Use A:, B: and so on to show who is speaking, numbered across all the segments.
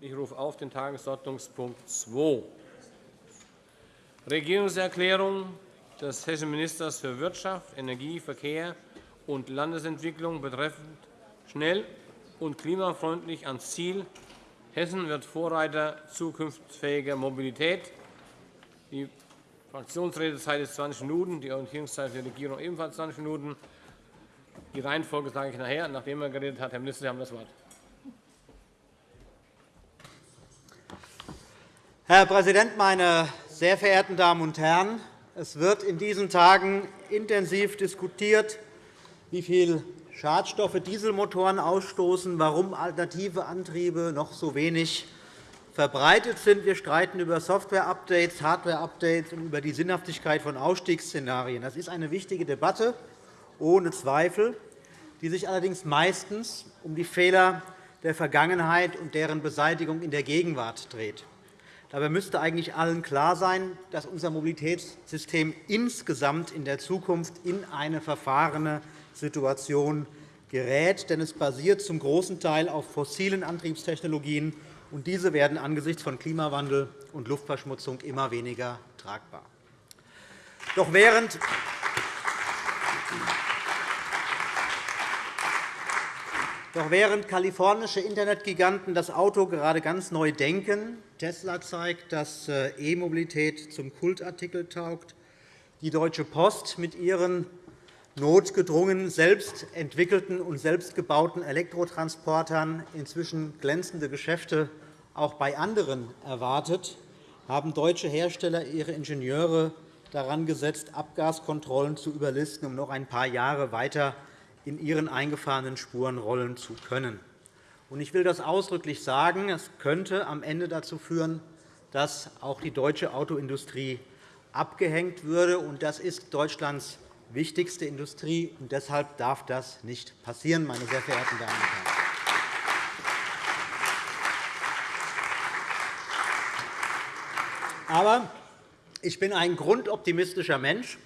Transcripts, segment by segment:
A: Ich rufe auf den Tagesordnungspunkt 2, Regierungserklärung des Hessischen Ministers für Wirtschaft, Energie, Verkehr und Landesentwicklung betreffend schnell und klimafreundlich ans Ziel Hessen wird Vorreiter zukunftsfähiger Mobilität. Die Fraktionsredezeit ist 20 Minuten, die Orientierungszeit die Regierung ebenfalls 20 Minuten. Die Reihenfolge sage ich nachher, nachdem er geredet hat. Herr Minister, Sie haben das Wort.
B: Herr Präsident, meine sehr verehrten Damen und Herren! Es wird in diesen Tagen intensiv diskutiert, wie viel Schadstoffe Dieselmotoren ausstoßen, warum alternative Antriebe noch so wenig verbreitet sind. Wir streiten über Software-Updates, Hardware-Updates und über die Sinnhaftigkeit von Ausstiegsszenarien. Das ist eine wichtige Debatte, ohne Zweifel, die sich allerdings meistens um die Fehler der Vergangenheit und deren Beseitigung in der Gegenwart dreht. Dabei müsste eigentlich allen klar sein, dass unser Mobilitätssystem insgesamt in der Zukunft in eine verfahrene Situation gerät. Denn es basiert zum großen Teil auf fossilen Antriebstechnologien, und diese werden angesichts von Klimawandel und Luftverschmutzung immer weniger tragbar. Doch während Doch während kalifornische Internetgiganten das Auto gerade ganz neu denken, Tesla zeigt, dass äh, E-Mobilität zum Kultartikel taugt, die Deutsche Post mit ihren notgedrungen selbst entwickelten und selbst gebauten Elektrotransportern inzwischen glänzende Geschäfte auch bei anderen erwartet, haben deutsche Hersteller ihre Ingenieure daran gesetzt, Abgaskontrollen zu überlisten, um noch ein paar Jahre weiter in ihren eingefahrenen Spuren rollen zu können. Ich will das ausdrücklich sagen. Es könnte am Ende dazu führen, dass auch die deutsche Autoindustrie abgehängt würde. Das ist Deutschlands wichtigste Industrie, und deshalb darf das nicht passieren, meine sehr verehrten Damen und Herren. Aber ich bin ein grundoptimistischer Mensch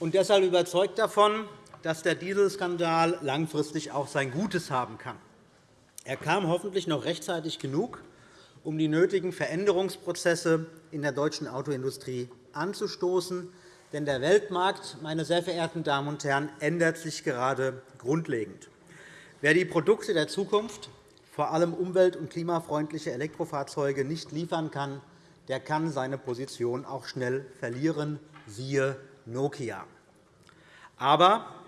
B: und deshalb überzeugt davon, dass der Dieselskandal langfristig auch sein Gutes haben kann. Er kam hoffentlich noch rechtzeitig genug, um die nötigen Veränderungsprozesse in der deutschen Autoindustrie anzustoßen. Denn der Weltmarkt, meine sehr verehrten Damen und Herren, ändert sich gerade grundlegend. Wer die Produkte der Zukunft, vor allem umwelt- und klimafreundliche Elektrofahrzeuge, nicht liefern kann, der kann seine Position auch schnell verlieren, siehe Nokia. Aber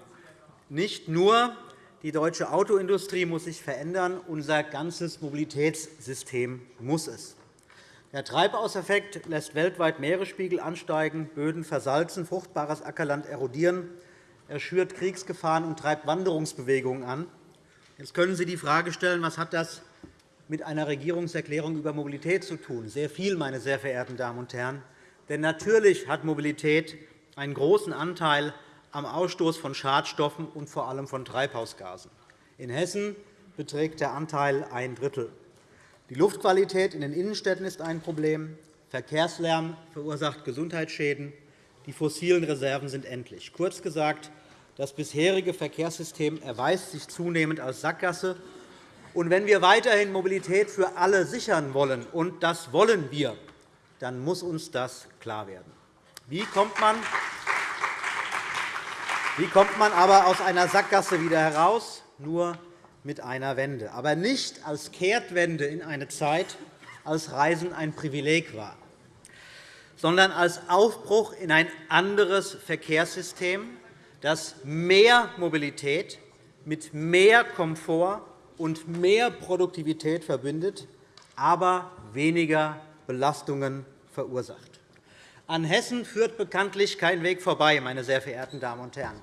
B: nicht nur die deutsche Autoindustrie muss sich verändern, unser ganzes Mobilitätssystem muss es. Der Treibhauseffekt lässt weltweit Meeresspiegel ansteigen, Böden versalzen, fruchtbares Ackerland erodieren. Er schürt Kriegsgefahren und treibt Wanderungsbewegungen an. Jetzt können Sie die Frage stellen, was hat das mit einer Regierungserklärung über Mobilität zu tun? Sehr viel, meine sehr verehrten Damen und Herren. Denn natürlich hat Mobilität einen großen Anteil am Ausstoß von Schadstoffen und vor allem von Treibhausgasen. In Hessen beträgt der Anteil ein Drittel. Die Luftqualität in den Innenstädten ist ein Problem. Verkehrslärm verursacht Gesundheitsschäden. Die fossilen Reserven sind endlich. Kurz gesagt, das bisherige Verkehrssystem erweist sich zunehmend als Sackgasse. Und wenn wir weiterhin Mobilität für alle sichern wollen, und das wollen wir, dann muss uns das klar werden. Wie kommt man wie kommt man aber aus einer Sackgasse wieder heraus? Nur mit einer Wende, aber nicht als Kehrtwende in eine Zeit, als Reisen ein Privileg war, sondern als Aufbruch in ein anderes Verkehrssystem, das mehr Mobilität mit mehr Komfort und mehr Produktivität verbindet, aber weniger Belastungen verursacht. An Hessen führt bekanntlich kein Weg vorbei, meine sehr verehrten Damen und Herren.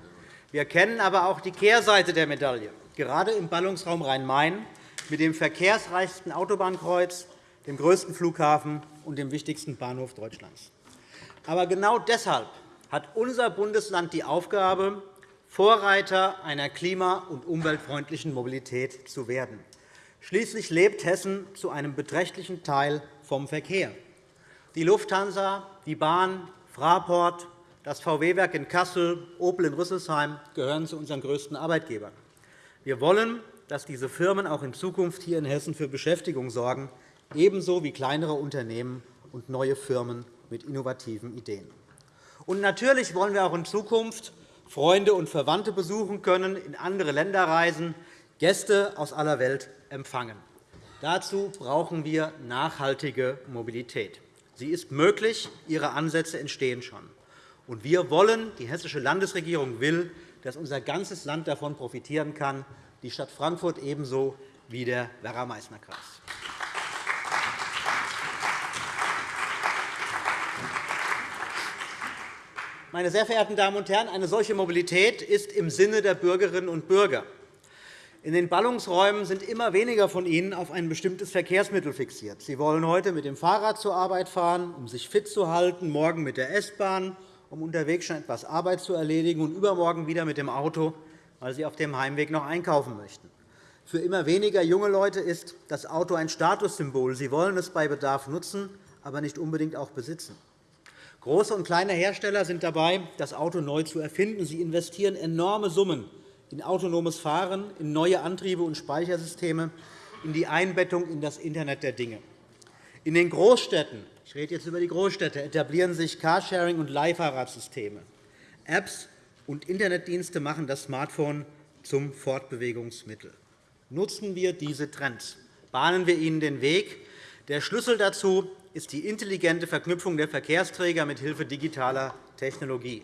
B: Wir kennen aber auch die Kehrseite der Medaille, gerade im Ballungsraum Rhein-Main mit dem verkehrsreichsten Autobahnkreuz, dem größten Flughafen und dem wichtigsten Bahnhof Deutschlands. Aber genau deshalb hat unser Bundesland die Aufgabe, Vorreiter einer klima- und umweltfreundlichen Mobilität zu werden. Schließlich lebt Hessen zu einem beträchtlichen Teil vom Verkehr. Die Lufthansa, die Bahn, Fraport, das VW-Werk in Kassel, Opel in Rüsselsheim gehören zu unseren größten Arbeitgebern. Wir wollen, dass diese Firmen auch in Zukunft hier in Hessen für Beschäftigung sorgen, ebenso wie kleinere Unternehmen und neue Firmen mit innovativen Ideen. Und natürlich wollen wir auch in Zukunft Freunde und Verwandte besuchen können, in andere Länder reisen, Gäste aus aller Welt empfangen. Dazu brauchen wir nachhaltige Mobilität. Sie ist möglich, ihre Ansätze entstehen schon. Und wir wollen, die Hessische Landesregierung will, dass unser ganzes Land davon profitieren kann, die Stadt Frankfurt ebenso wie der Werra-Meißner-Kreis. Meine sehr verehrten Damen und Herren, eine solche Mobilität ist im Sinne der Bürgerinnen und Bürger. In den Ballungsräumen sind immer weniger von Ihnen auf ein bestimmtes Verkehrsmittel fixiert. Sie wollen heute mit dem Fahrrad zur Arbeit fahren, um sich fit zu halten, morgen mit der S-Bahn, um unterwegs schon etwas Arbeit zu erledigen, und übermorgen wieder mit dem Auto, weil Sie auf dem Heimweg noch einkaufen möchten. Für immer weniger junge Leute ist das Auto ein Statussymbol. Sie wollen es bei Bedarf nutzen, aber nicht unbedingt auch besitzen. Große und kleine Hersteller sind dabei, das Auto neu zu erfinden. Sie investieren enorme Summen in autonomes Fahren, in neue Antriebe und Speichersysteme, in die Einbettung in das Internet der Dinge. In den Großstädten ich rede jetzt über die Großstädte etablieren sich Carsharing- und Leihfahrradsysteme. Apps und Internetdienste machen das Smartphone zum Fortbewegungsmittel. Nutzen wir diese Trends, bahnen wir ihnen den Weg. Der Schlüssel dazu ist die intelligente Verknüpfung der Verkehrsträger mithilfe digitaler Technologie.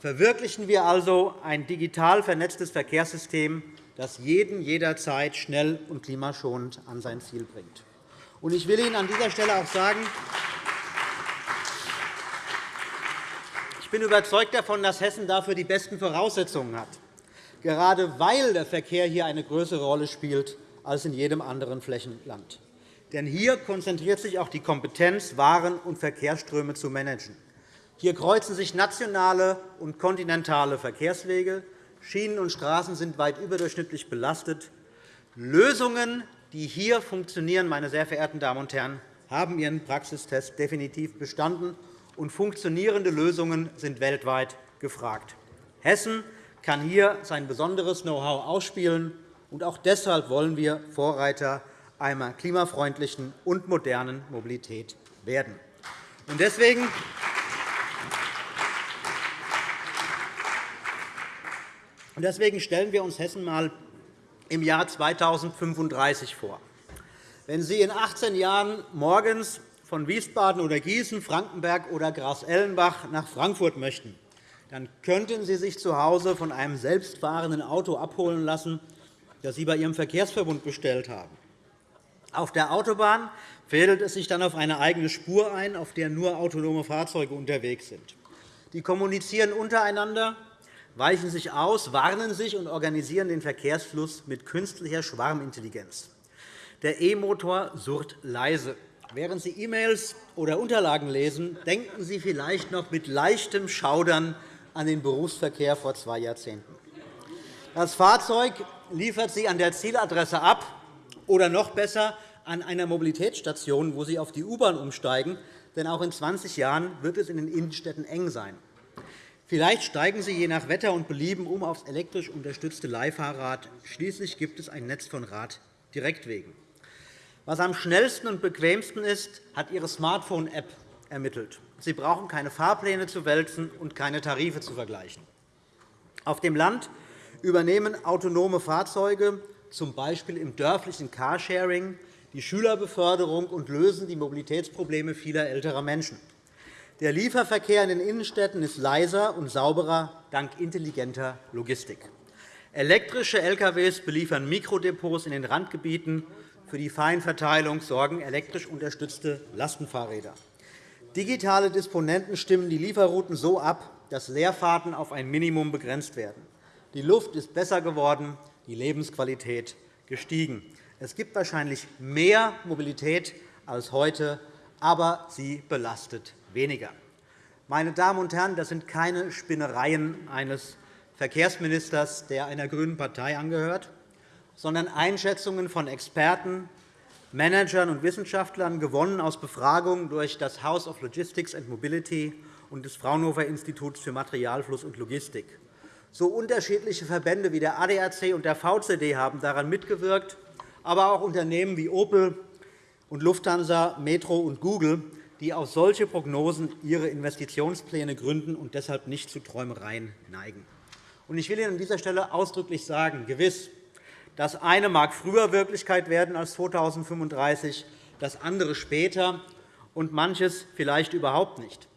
B: Verwirklichen wir also ein digital vernetztes Verkehrssystem, das jeden jederzeit schnell und klimaschonend an sein Ziel bringt. Ich will Ihnen an dieser Stelle auch sagen, ich bin überzeugt davon, dass Hessen dafür die besten Voraussetzungen hat, gerade weil der Verkehr hier eine größere Rolle spielt als in jedem anderen Flächenland. Denn hier konzentriert sich auch die Kompetenz, Waren- und Verkehrsströme zu managen. Hier kreuzen sich nationale und kontinentale Verkehrswege. Schienen und Straßen sind weit überdurchschnittlich belastet. Lösungen, die hier funktionieren, meine sehr verehrten Damen und Herren, haben ihren Praxistest definitiv bestanden, und funktionierende Lösungen sind weltweit gefragt. Hessen kann hier sein besonderes Know-how ausspielen. Und auch deshalb wollen wir Vorreiter einer klimafreundlichen und modernen Mobilität werden. Deswegen Deswegen stellen wir uns Hessen einmal im Jahr 2035 vor. Wenn Sie in 18 Jahren morgens von Wiesbaden oder Gießen, Frankenberg oder Gras-Ellenbach nach Frankfurt möchten, dann könnten Sie sich zu Hause von einem selbstfahrenden Auto abholen lassen, das Sie bei Ihrem Verkehrsverbund bestellt haben. Auf der Autobahn fädelt es sich dann auf eine eigene Spur ein, auf der nur autonome Fahrzeuge unterwegs sind. Die kommunizieren untereinander, weichen sich aus, warnen sich und organisieren den Verkehrsfluss mit künstlicher Schwarmintelligenz. Der E-Motor surrt leise. Während Sie E-Mails oder Unterlagen lesen, denken Sie vielleicht noch mit leichtem Schaudern an den Berufsverkehr vor zwei Jahrzehnten. Das Fahrzeug liefert Sie an der Zieladresse ab oder noch besser an einer Mobilitätsstation, wo Sie auf die U-Bahn umsteigen. Denn auch in 20 Jahren wird es in den Innenstädten eng sein. Vielleicht steigen Sie je nach Wetter und Belieben um aufs elektrisch unterstützte Leihfahrrad. Schließlich gibt es ein Netz von Raddirektwegen. Was am schnellsten und bequemsten ist, hat Ihre Smartphone-App ermittelt. Sie brauchen keine Fahrpläne zu wälzen und keine Tarife zu vergleichen. Auf dem Land übernehmen autonome Fahrzeuge z. B. im dörflichen Carsharing, die Schülerbeförderung und lösen die Mobilitätsprobleme vieler älterer Menschen. Der Lieferverkehr in den Innenstädten ist leiser und sauberer dank intelligenter Logistik. Elektrische Lkw beliefern Mikrodepots in den Randgebieten. Für die Feinverteilung sorgen elektrisch unterstützte Lastenfahrräder. Digitale Disponenten stimmen die Lieferrouten so ab, dass Leerfahrten auf ein Minimum begrenzt werden. Die Luft ist besser geworden, die Lebensqualität gestiegen. Es gibt wahrscheinlich mehr Mobilität als heute, aber sie belastet weniger. Meine Damen und Herren, das sind keine Spinnereien eines Verkehrsministers, der einer grünen Partei angehört, sondern Einschätzungen von Experten, Managern und Wissenschaftlern, gewonnen aus Befragungen durch das House of Logistics and Mobility und des Fraunhofer Instituts für Materialfluss und Logistik. So unterschiedliche Verbände wie der ADAC und der VCD haben daran mitgewirkt, aber auch Unternehmen wie Opel und Lufthansa, Metro und Google, die auf solche Prognosen ihre Investitionspläne gründen und deshalb nicht zu Träumereien neigen. Ich will Ihnen an dieser Stelle ausdrücklich sagen, gewiss, das eine mag früher Wirklichkeit werden als 2035, das andere später und manches vielleicht überhaupt nicht.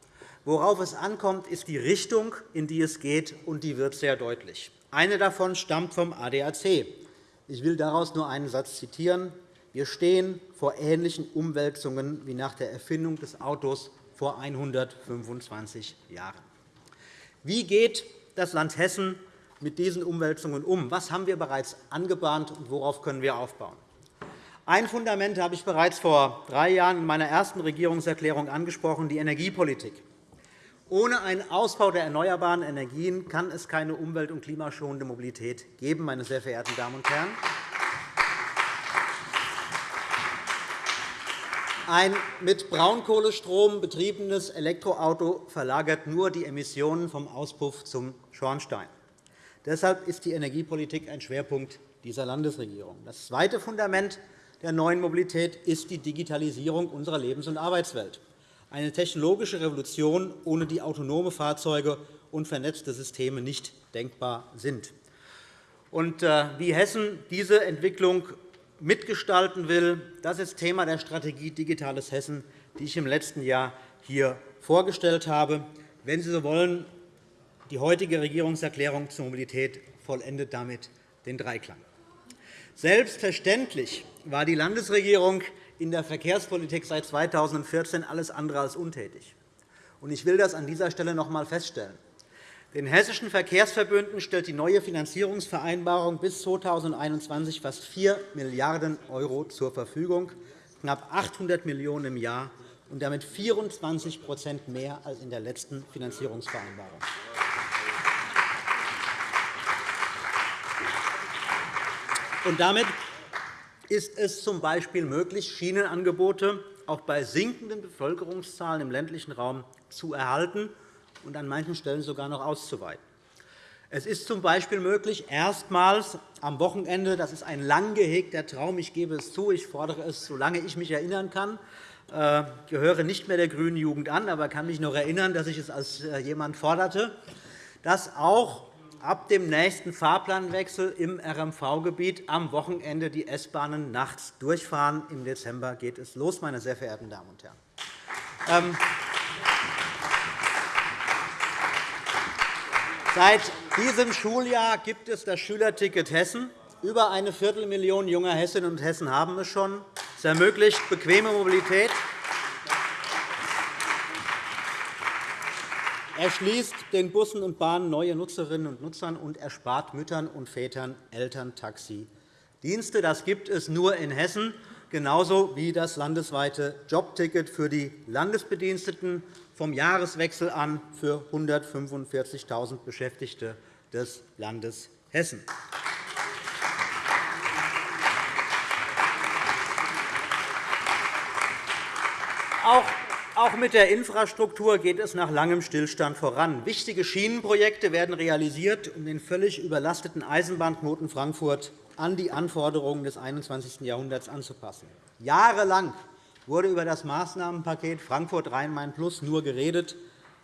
B: Worauf es ankommt, ist die Richtung, in die es geht, und die wird sehr deutlich. Eine davon stammt vom ADAC. Ich will daraus nur einen Satz zitieren. Wir stehen vor ähnlichen Umwälzungen wie nach der Erfindung des Autos vor 125 Jahren. Wie geht das Land Hessen mit diesen Umwälzungen um? Was haben wir bereits angebahnt, und worauf können wir aufbauen? Ein Fundament habe ich bereits vor drei Jahren in meiner ersten Regierungserklärung angesprochen, die Energiepolitik. Ohne einen Ausbau der erneuerbaren Energien kann es keine umwelt- und klimaschonende Mobilität geben, meine sehr verehrten Damen und Herren. Ein mit Braunkohlestrom betriebenes Elektroauto verlagert nur die Emissionen vom Auspuff zum Schornstein. Deshalb ist die Energiepolitik ein Schwerpunkt dieser Landesregierung. Das zweite Fundament der neuen Mobilität ist die Digitalisierung unserer Lebens- und Arbeitswelt eine technologische Revolution, ohne die autonome Fahrzeuge und vernetzte Systeme nicht denkbar sind. Äh, wie Hessen diese Entwicklung mitgestalten will, das ist Thema der Strategie Digitales Hessen, die ich im letzten Jahr hier vorgestellt habe. Wenn Sie so wollen, die heutige Regierungserklärung zur Mobilität vollendet damit den Dreiklang. Selbstverständlich war die Landesregierung in der Verkehrspolitik seit 2014 alles andere als untätig. Ich will das an dieser Stelle noch einmal feststellen. Den hessischen Verkehrsverbünden stellt die neue Finanzierungsvereinbarung bis 2021 fast 4 Milliarden € zur Verfügung, knapp 800 Millionen € im Jahr und damit 24% mehr als in der letzten Finanzierungsvereinbarung. Und damit ist es z.B. möglich, Schienenangebote auch bei sinkenden Bevölkerungszahlen im ländlichen Raum zu erhalten und an manchen Stellen sogar noch auszuweiten. Es ist z.B. möglich, erstmals am Wochenende – das ist ein lang gehegter Traum, ich gebe es zu, ich fordere es, solange ich mich erinnern kann, ich äh, gehöre nicht mehr der grünen Jugend an, aber kann mich noch erinnern, dass ich es als äh, jemand forderte, dass auch ab dem nächsten Fahrplanwechsel im RMV-Gebiet am Wochenende die S-Bahnen nachts durchfahren. Im Dezember geht es los, meine sehr verehrten Damen und Herren. Seit diesem Schuljahr gibt es das Schülerticket Hessen. Über eine Viertelmillion junger Hessinnen und Hessen haben es schon. Es ermöglicht bequeme Mobilität erschließt den Bussen und Bahnen neue Nutzerinnen und Nutzern und erspart Müttern und Vätern Elterntaxi-Dienste. Das gibt es nur in Hessen, genauso wie das landesweite Jobticket für die Landesbediensteten vom Jahreswechsel an für 145.000 Beschäftigte des Landes Hessen. Auch mit der Infrastruktur geht es nach langem Stillstand voran. Wichtige Schienenprojekte werden realisiert, um den völlig überlasteten Eisenbahnknoten Frankfurt an die Anforderungen des 21. Jahrhunderts anzupassen. Jahrelang wurde über das Maßnahmenpaket Frankfurt-Rhein-Main-Plus nur geredet.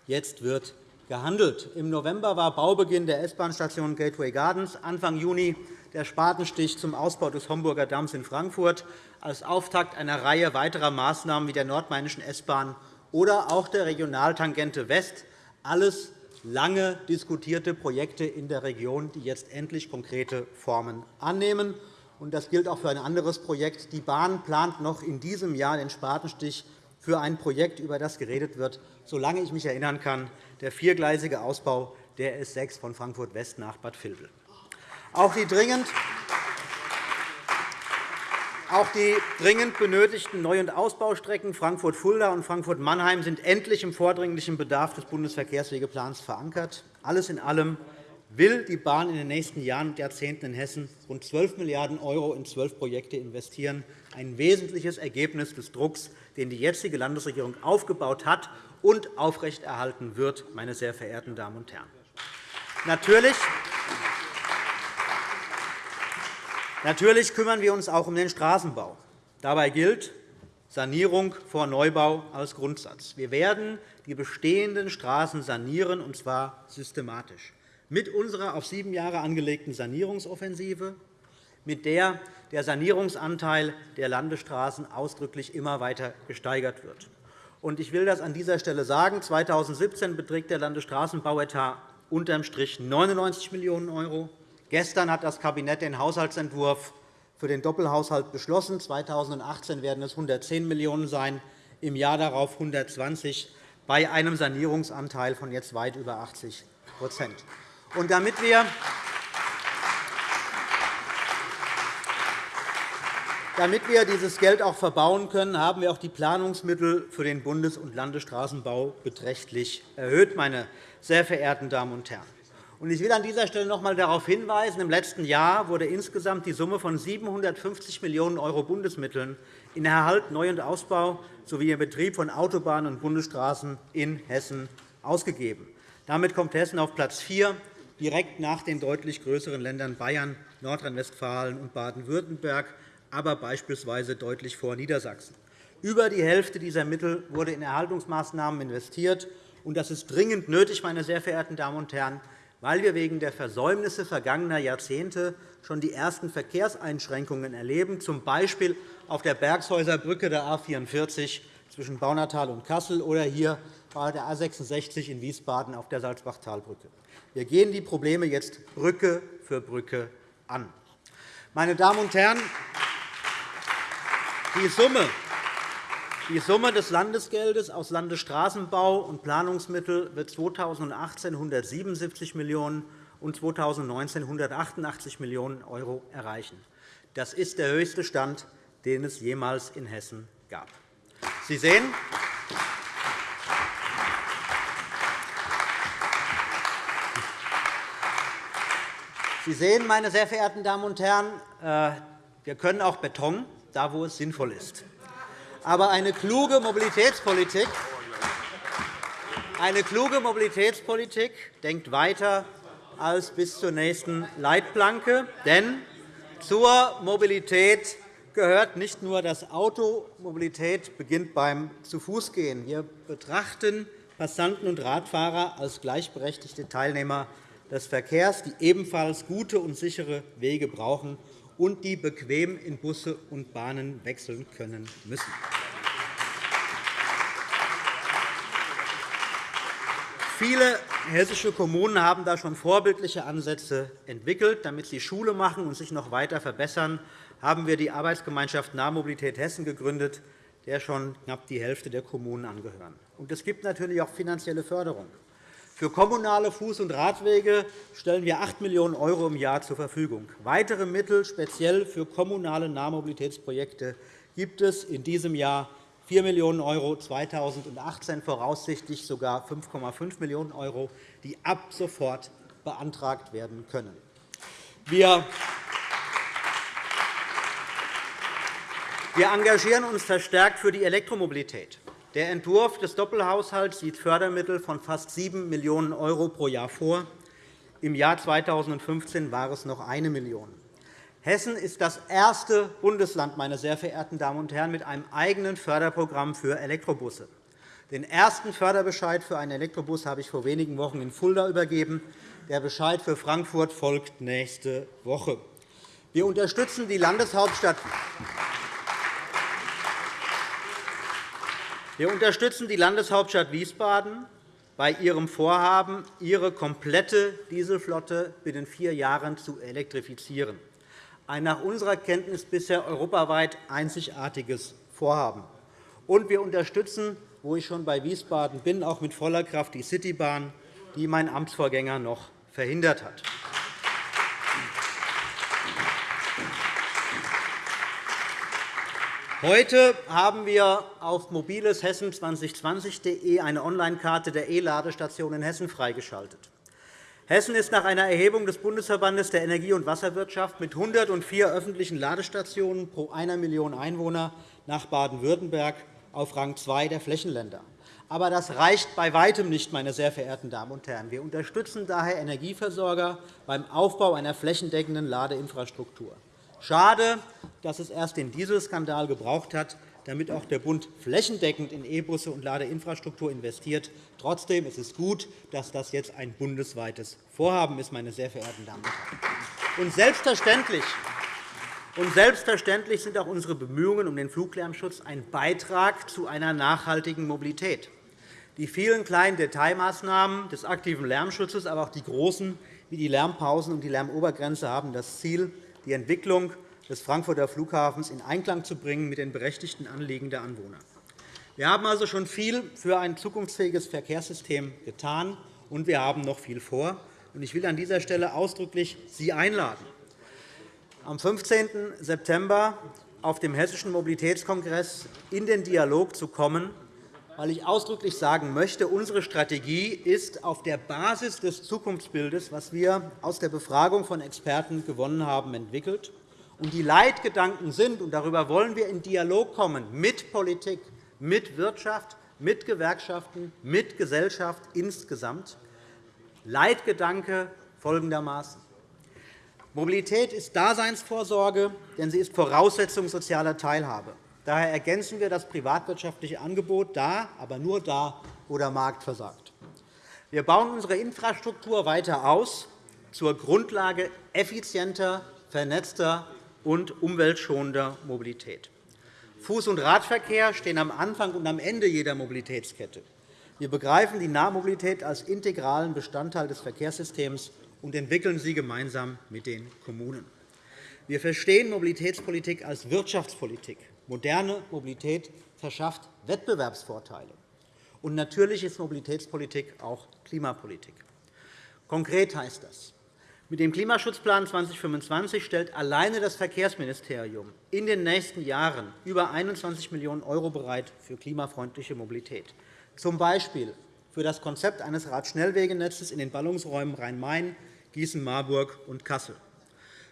B: Jetzt wird gehandelt. Im November war Baubeginn der S-Bahn-Station Gateway Gardens, Anfang Juni der Spatenstich zum Ausbau des Homburger Damms in Frankfurt als Auftakt einer Reihe weiterer Maßnahmen wie der nordmainischen S-Bahn oder auch der Regionaltangente West, alles lange diskutierte Projekte in der Region, die jetzt endlich konkrete Formen annehmen. Das gilt auch für ein anderes Projekt. Die Bahn plant noch in diesem Jahr den Spatenstich für ein Projekt, über das geredet wird, solange ich mich erinnern kann, der viergleisige Ausbau der S 6 von Frankfurt West nach Bad Vilbel. Auch die dringend auch die dringend benötigten Neu- und Ausbaustrecken Frankfurt-Fulda und Frankfurt-Mannheim sind endlich im vordringlichen Bedarf des Bundesverkehrswegeplans verankert. Alles in allem will die Bahn in den nächsten Jahren und Jahrzehnten in Hessen rund 12 Milliarden € in zwölf Projekte investieren, ein wesentliches Ergebnis des Drucks, den die jetzige Landesregierung aufgebaut hat und aufrechterhalten wird, meine sehr verehrten Damen und Herren. Natürlich Natürlich kümmern wir uns auch um den Straßenbau. Dabei gilt, Sanierung vor Neubau als Grundsatz. Wir werden die bestehenden Straßen sanieren, und zwar systematisch. Mit unserer auf sieben Jahre angelegten Sanierungsoffensive, mit der der Sanierungsanteil der Landesstraßen ausdrücklich immer weiter gesteigert wird. Ich will das an dieser Stelle sagen. 2017 beträgt der Landesstraßenbauetat unterm Strich 99 Millionen €. Gestern hat das Kabinett den Haushaltsentwurf für den Doppelhaushalt beschlossen. 2018 werden es 110 Millionen € sein, im Jahr darauf 120 bei einem Sanierungsanteil von jetzt weit über 80 Und damit wir Damit wir dieses Geld auch verbauen können, haben wir auch die Planungsmittel für den Bundes- und Landesstraßenbau beträchtlich erhöht, meine sehr verehrten Damen und Herren. Ich will an dieser Stelle noch einmal darauf hinweisen, im letzten Jahr wurde insgesamt die Summe von 750 Millionen € Bundesmitteln in Erhalt, Neu- und Ausbau sowie im Betrieb von Autobahnen und Bundesstraßen in Hessen ausgegeben. Damit kommt Hessen auf Platz 4, direkt nach den deutlich größeren Ländern Bayern, Nordrhein-Westfalen und Baden-Württemberg, aber beispielsweise deutlich vor Niedersachsen. Über die Hälfte dieser Mittel wurde in Erhaltungsmaßnahmen investiert. Das ist dringend nötig, meine sehr verehrten Damen und Herren weil wir wegen der Versäumnisse vergangener Jahrzehnte schon die ersten Verkehrseinschränkungen erleben, z. B. auf der Bergshäuser Brücke der A 44 zwischen Baunatal und Kassel oder hier bei der A 66 in Wiesbaden auf der Salzbachtalbrücke. Wir gehen die Probleme jetzt Brücke für Brücke an. Meine Damen und Herren, die Summe die Summe des Landesgeldes aus Landesstraßenbau und Planungsmittel wird 2018 177 Millionen € und 2019 188 Millionen € erreichen. Das ist der höchste Stand, den es jemals in Hessen gab. Sie sehen, Sie sehen, meine sehr verehrten Damen und Herren, äh, wir können auch Beton, da wo es sinnvoll ist. Aber eine kluge Mobilitätspolitik, eine kluge Mobilitätspolitik denkt weiter als bis zur nächsten Leitplanke. Denn zur Mobilität gehört nicht nur das Auto. Mobilität beginnt beim Zu-Fuß-Gehen. Wir betrachten Passanten und Radfahrer als gleichberechtigte Teilnehmer des Verkehrs, die ebenfalls gute und sichere Wege brauchen und die bequem in Busse und Bahnen wechseln können müssen. Viele hessische Kommunen haben da schon vorbildliche Ansätze entwickelt. Damit sie Schule machen und sich noch weiter verbessern, haben wir die Arbeitsgemeinschaft Nahmobilität Hessen gegründet, der schon knapp die Hälfte der Kommunen angehören. es gibt natürlich auch finanzielle Förderung. Für kommunale Fuß- und Radwege stellen wir 8 Millionen € im Jahr zur Verfügung. Weitere Mittel speziell für kommunale Nahmobilitätsprojekte gibt es in diesem Jahr 4 Millionen €, 2018 voraussichtlich sogar 5,5 Millionen €, die ab sofort beantragt werden können. Wir engagieren uns verstärkt für die Elektromobilität. Der Entwurf des Doppelhaushalts sieht Fördermittel von fast 7 Millionen € pro Jahr vor. Im Jahr 2015 war es noch 1 Million €. Hessen ist das erste Bundesland, meine sehr verehrten Damen und Herren, mit einem eigenen Förderprogramm für Elektrobusse. Den ersten Förderbescheid für einen Elektrobus habe ich vor wenigen Wochen in Fulda übergeben. Der Bescheid für Frankfurt folgt nächste Woche. Wir unterstützen die Landeshauptstadt Wir unterstützen die Landeshauptstadt Wiesbaden bei ihrem Vorhaben, ihre komplette Dieselflotte binnen vier Jahren zu elektrifizieren. Ein nach unserer Kenntnis bisher europaweit einzigartiges Vorhaben. Und wir unterstützen, wo ich schon bei Wiesbaden bin, auch mit voller Kraft die Citybahn, die mein Amtsvorgänger noch verhindert hat. Heute haben wir auf mobileshessen2020.de eine Onlinekarte der E-Ladestationen in Hessen freigeschaltet. Hessen ist nach einer Erhebung des Bundesverbandes der Energie- und Wasserwirtschaft mit 104 öffentlichen Ladestationen pro 1 Million Einwohner nach Baden-Württemberg auf Rang 2 der Flächenländer. Aber das reicht bei Weitem nicht, meine sehr verehrten Damen und Herren. Wir unterstützen daher Energieversorger beim Aufbau einer flächendeckenden Ladeinfrastruktur. Schade, dass es erst den Dieselskandal gebraucht hat, damit auch der Bund flächendeckend in E-Busse und Ladeinfrastruktur investiert. Trotzdem ist es gut, dass das jetzt ein bundesweites Vorhaben ist, meine sehr verehrten Damen und Herren. Und selbstverständlich selbstverständlich sind auch unsere Bemühungen um den Fluglärmschutz ein Beitrag zu einer nachhaltigen Mobilität. Die vielen kleinen Detailmaßnahmen des aktiven Lärmschutzes, aber auch die großen, wie die Lärmpausen und die Lärmobergrenze, haben das Ziel, die Entwicklung des Frankfurter Flughafens in Einklang zu bringen mit den berechtigten Anliegen der Anwohner. Wir haben also schon viel für ein zukunftsfähiges Verkehrssystem getan, und wir haben noch viel vor. Ich will an dieser Stelle ausdrücklich Sie einladen, am 15. September auf dem Hessischen Mobilitätskongress in den Dialog zu kommen, weil ich ausdrücklich sagen möchte, unsere Strategie ist auf der Basis des Zukunftsbildes, das wir aus der Befragung von Experten gewonnen haben, entwickelt. Und die Leitgedanken sind, und darüber wollen wir in Dialog kommen mit Politik, mit Wirtschaft, mit Gewerkschaften, mit Gesellschaft insgesamt, Leitgedanke folgendermaßen. Mobilität ist Daseinsvorsorge, denn sie ist Voraussetzung sozialer Teilhabe. Daher ergänzen wir das privatwirtschaftliche Angebot da, aber nur da, wo der Markt versagt. Wir bauen unsere Infrastruktur weiter aus zur Grundlage effizienter, vernetzter und umweltschonender Mobilität. Fuß- und Radverkehr stehen am Anfang und am Ende jeder Mobilitätskette. Wir begreifen die Nahmobilität als integralen Bestandteil des Verkehrssystems und entwickeln sie gemeinsam mit den Kommunen. Wir verstehen Mobilitätspolitik als Wirtschaftspolitik. Moderne Mobilität verschafft Wettbewerbsvorteile. Und natürlich ist Mobilitätspolitik auch Klimapolitik. Konkret heißt das, mit dem Klimaschutzplan 2025 stellt alleine das Verkehrsministerium in den nächsten Jahren über 21 Millionen € bereit für klimafreundliche Mobilität, z. B. für das Konzept eines Radschnellwegenetzes in den Ballungsräumen Rhein-Main, Gießen-Marburg und Kassel,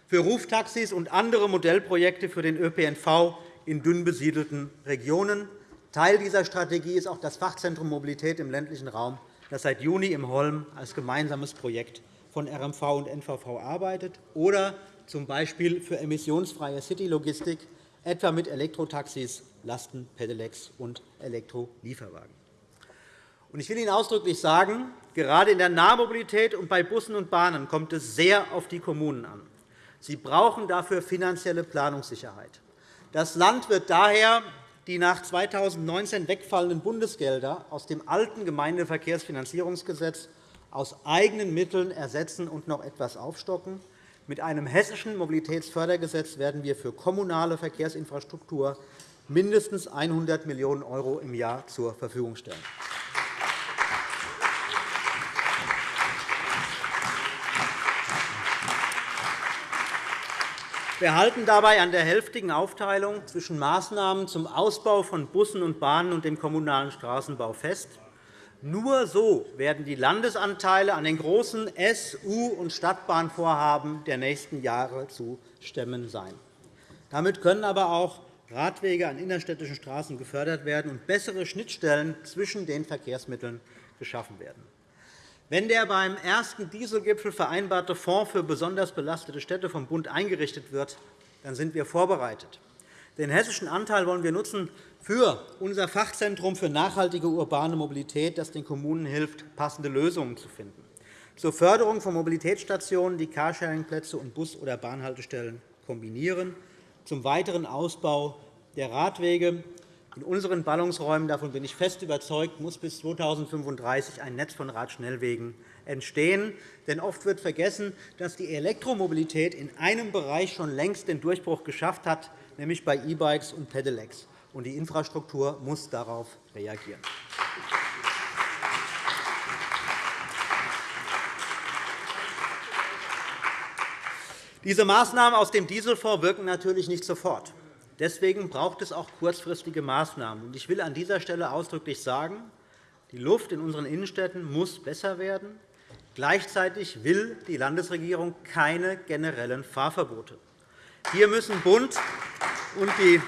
B: für Ruftaxis und andere Modellprojekte für den ÖPNV in dünn besiedelten Regionen. Teil dieser Strategie ist auch das Fachzentrum Mobilität im ländlichen Raum, das seit Juni im Holm als gemeinsames Projekt von RMV und NVV arbeitet, oder z. B. für emissionsfreie Citylogistik, etwa mit Elektrotaxis, Lasten, Pedelecs und Elektrolieferwagen. Ich will Ihnen ausdrücklich sagen, gerade in der Nahmobilität und bei Bussen und Bahnen kommt es sehr auf die Kommunen an. Sie brauchen dafür finanzielle Planungssicherheit. Das Land wird daher die nach 2019 wegfallenden Bundesgelder aus dem alten Gemeindeverkehrsfinanzierungsgesetz aus eigenen Mitteln ersetzen und noch etwas aufstocken. Mit einem hessischen Mobilitätsfördergesetz werden wir für kommunale Verkehrsinfrastruktur mindestens 100 Millionen € im Jahr zur Verfügung stellen. Wir halten dabei an der hälftigen Aufteilung zwischen Maßnahmen zum Ausbau von Bussen und Bahnen und dem kommunalen Straßenbau fest. Nur so werden die Landesanteile an den großen S-, U- und Stadtbahnvorhaben der nächsten Jahre zu stemmen sein. Damit können aber auch Radwege an innerstädtischen Straßen gefördert werden und bessere Schnittstellen zwischen den Verkehrsmitteln geschaffen werden. Wenn der beim ersten Dieselgipfel vereinbarte Fonds für besonders belastete Städte vom Bund eingerichtet wird, dann sind wir vorbereitet. Den hessischen Anteil wollen wir nutzen für unser Fachzentrum für nachhaltige urbane Mobilität, das den Kommunen hilft, passende Lösungen zu finden, zur Förderung von Mobilitätsstationen, die Carsharing-Plätze und Bus- oder Bahnhaltestellen kombinieren, zum weiteren Ausbau der Radwege in unseren Ballungsräumen, davon bin ich fest überzeugt, muss bis 2035 ein Netz von Radschnellwegen entstehen. Denn oft wird vergessen, dass die Elektromobilität in einem Bereich schon längst den Durchbruch geschafft hat, nämlich bei E-Bikes und Pedelecs. Die Infrastruktur muss darauf reagieren. Diese Maßnahmen aus dem Dieselfonds wirken natürlich nicht sofort. Deswegen braucht es auch kurzfristige Maßnahmen. Ich will an dieser Stelle ausdrücklich sagen, die Luft in unseren Innenstädten muss besser werden. Gleichzeitig will die Landesregierung keine generellen Fahrverbote. Hier müssen Bund und die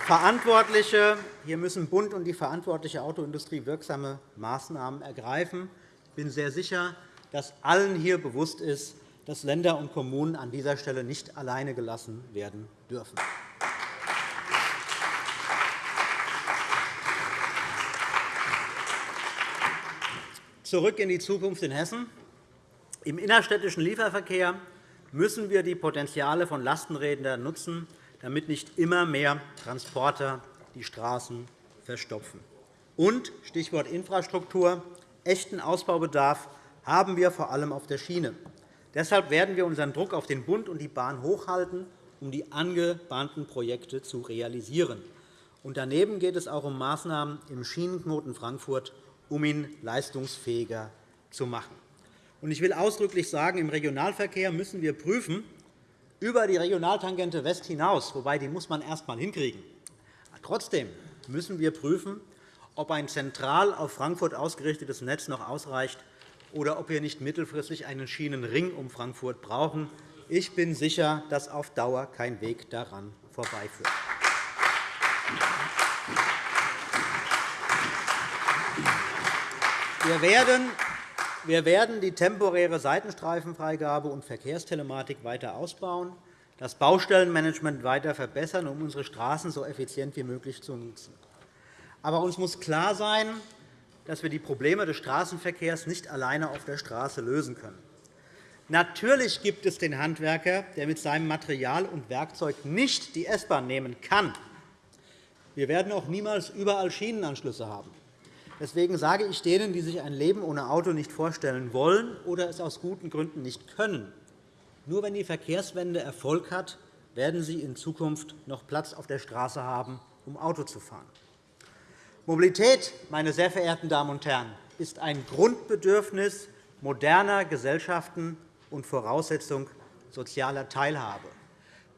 B: Verantwortliche hier müssen Bund und die verantwortliche Autoindustrie wirksame Maßnahmen ergreifen. Ich bin sehr sicher, dass allen hier bewusst ist, dass Länder und Kommunen an dieser Stelle nicht alleine gelassen werden dürfen. Zurück in die Zukunft in Hessen. Im innerstädtischen Lieferverkehr müssen wir die Potenziale von Lastenrädern nutzen, damit nicht immer mehr Transporter die Straßen verstopfen. Und, Stichwort Infrastruktur, echten Ausbaubedarf haben wir vor allem auf der Schiene. Deshalb werden wir unseren Druck auf den Bund und die Bahn hochhalten, um die angebahnten Projekte zu realisieren. Und daneben geht es auch um Maßnahmen im Schienenknoten Frankfurt, um ihn leistungsfähiger zu machen. Ich will ausdrücklich sagen, im Regionalverkehr müssen wir prüfen, über die Regionaltangente West hinaus, wobei die muss man erst einmal hinkriegen. Trotzdem müssen wir prüfen, ob ein zentral auf Frankfurt ausgerichtetes Netz noch ausreicht oder ob wir nicht mittelfristig einen Schienenring um Frankfurt brauchen. Ich bin sicher, dass auf Dauer kein Weg daran vorbeiführt. Wir werden die temporäre Seitenstreifenfreigabe und Verkehrstelematik weiter ausbauen, das Baustellenmanagement weiter verbessern, um unsere Straßen so effizient wie möglich zu nutzen. Aber uns muss klar sein, dass wir die Probleme des Straßenverkehrs nicht alleine auf der Straße lösen können. Natürlich gibt es den Handwerker, der mit seinem Material und Werkzeug nicht die S-Bahn nehmen kann. Wir werden auch niemals überall Schienenanschlüsse haben. Deswegen sage ich denen, die sich ein Leben ohne Auto nicht vorstellen wollen oder es aus guten Gründen nicht können, nur wenn die Verkehrswende Erfolg hat, werden sie in Zukunft noch Platz auf der Straße haben, um Auto zu fahren. Mobilität, meine sehr verehrten Damen und Herren, ist ein Grundbedürfnis moderner Gesellschaften und Voraussetzung sozialer Teilhabe.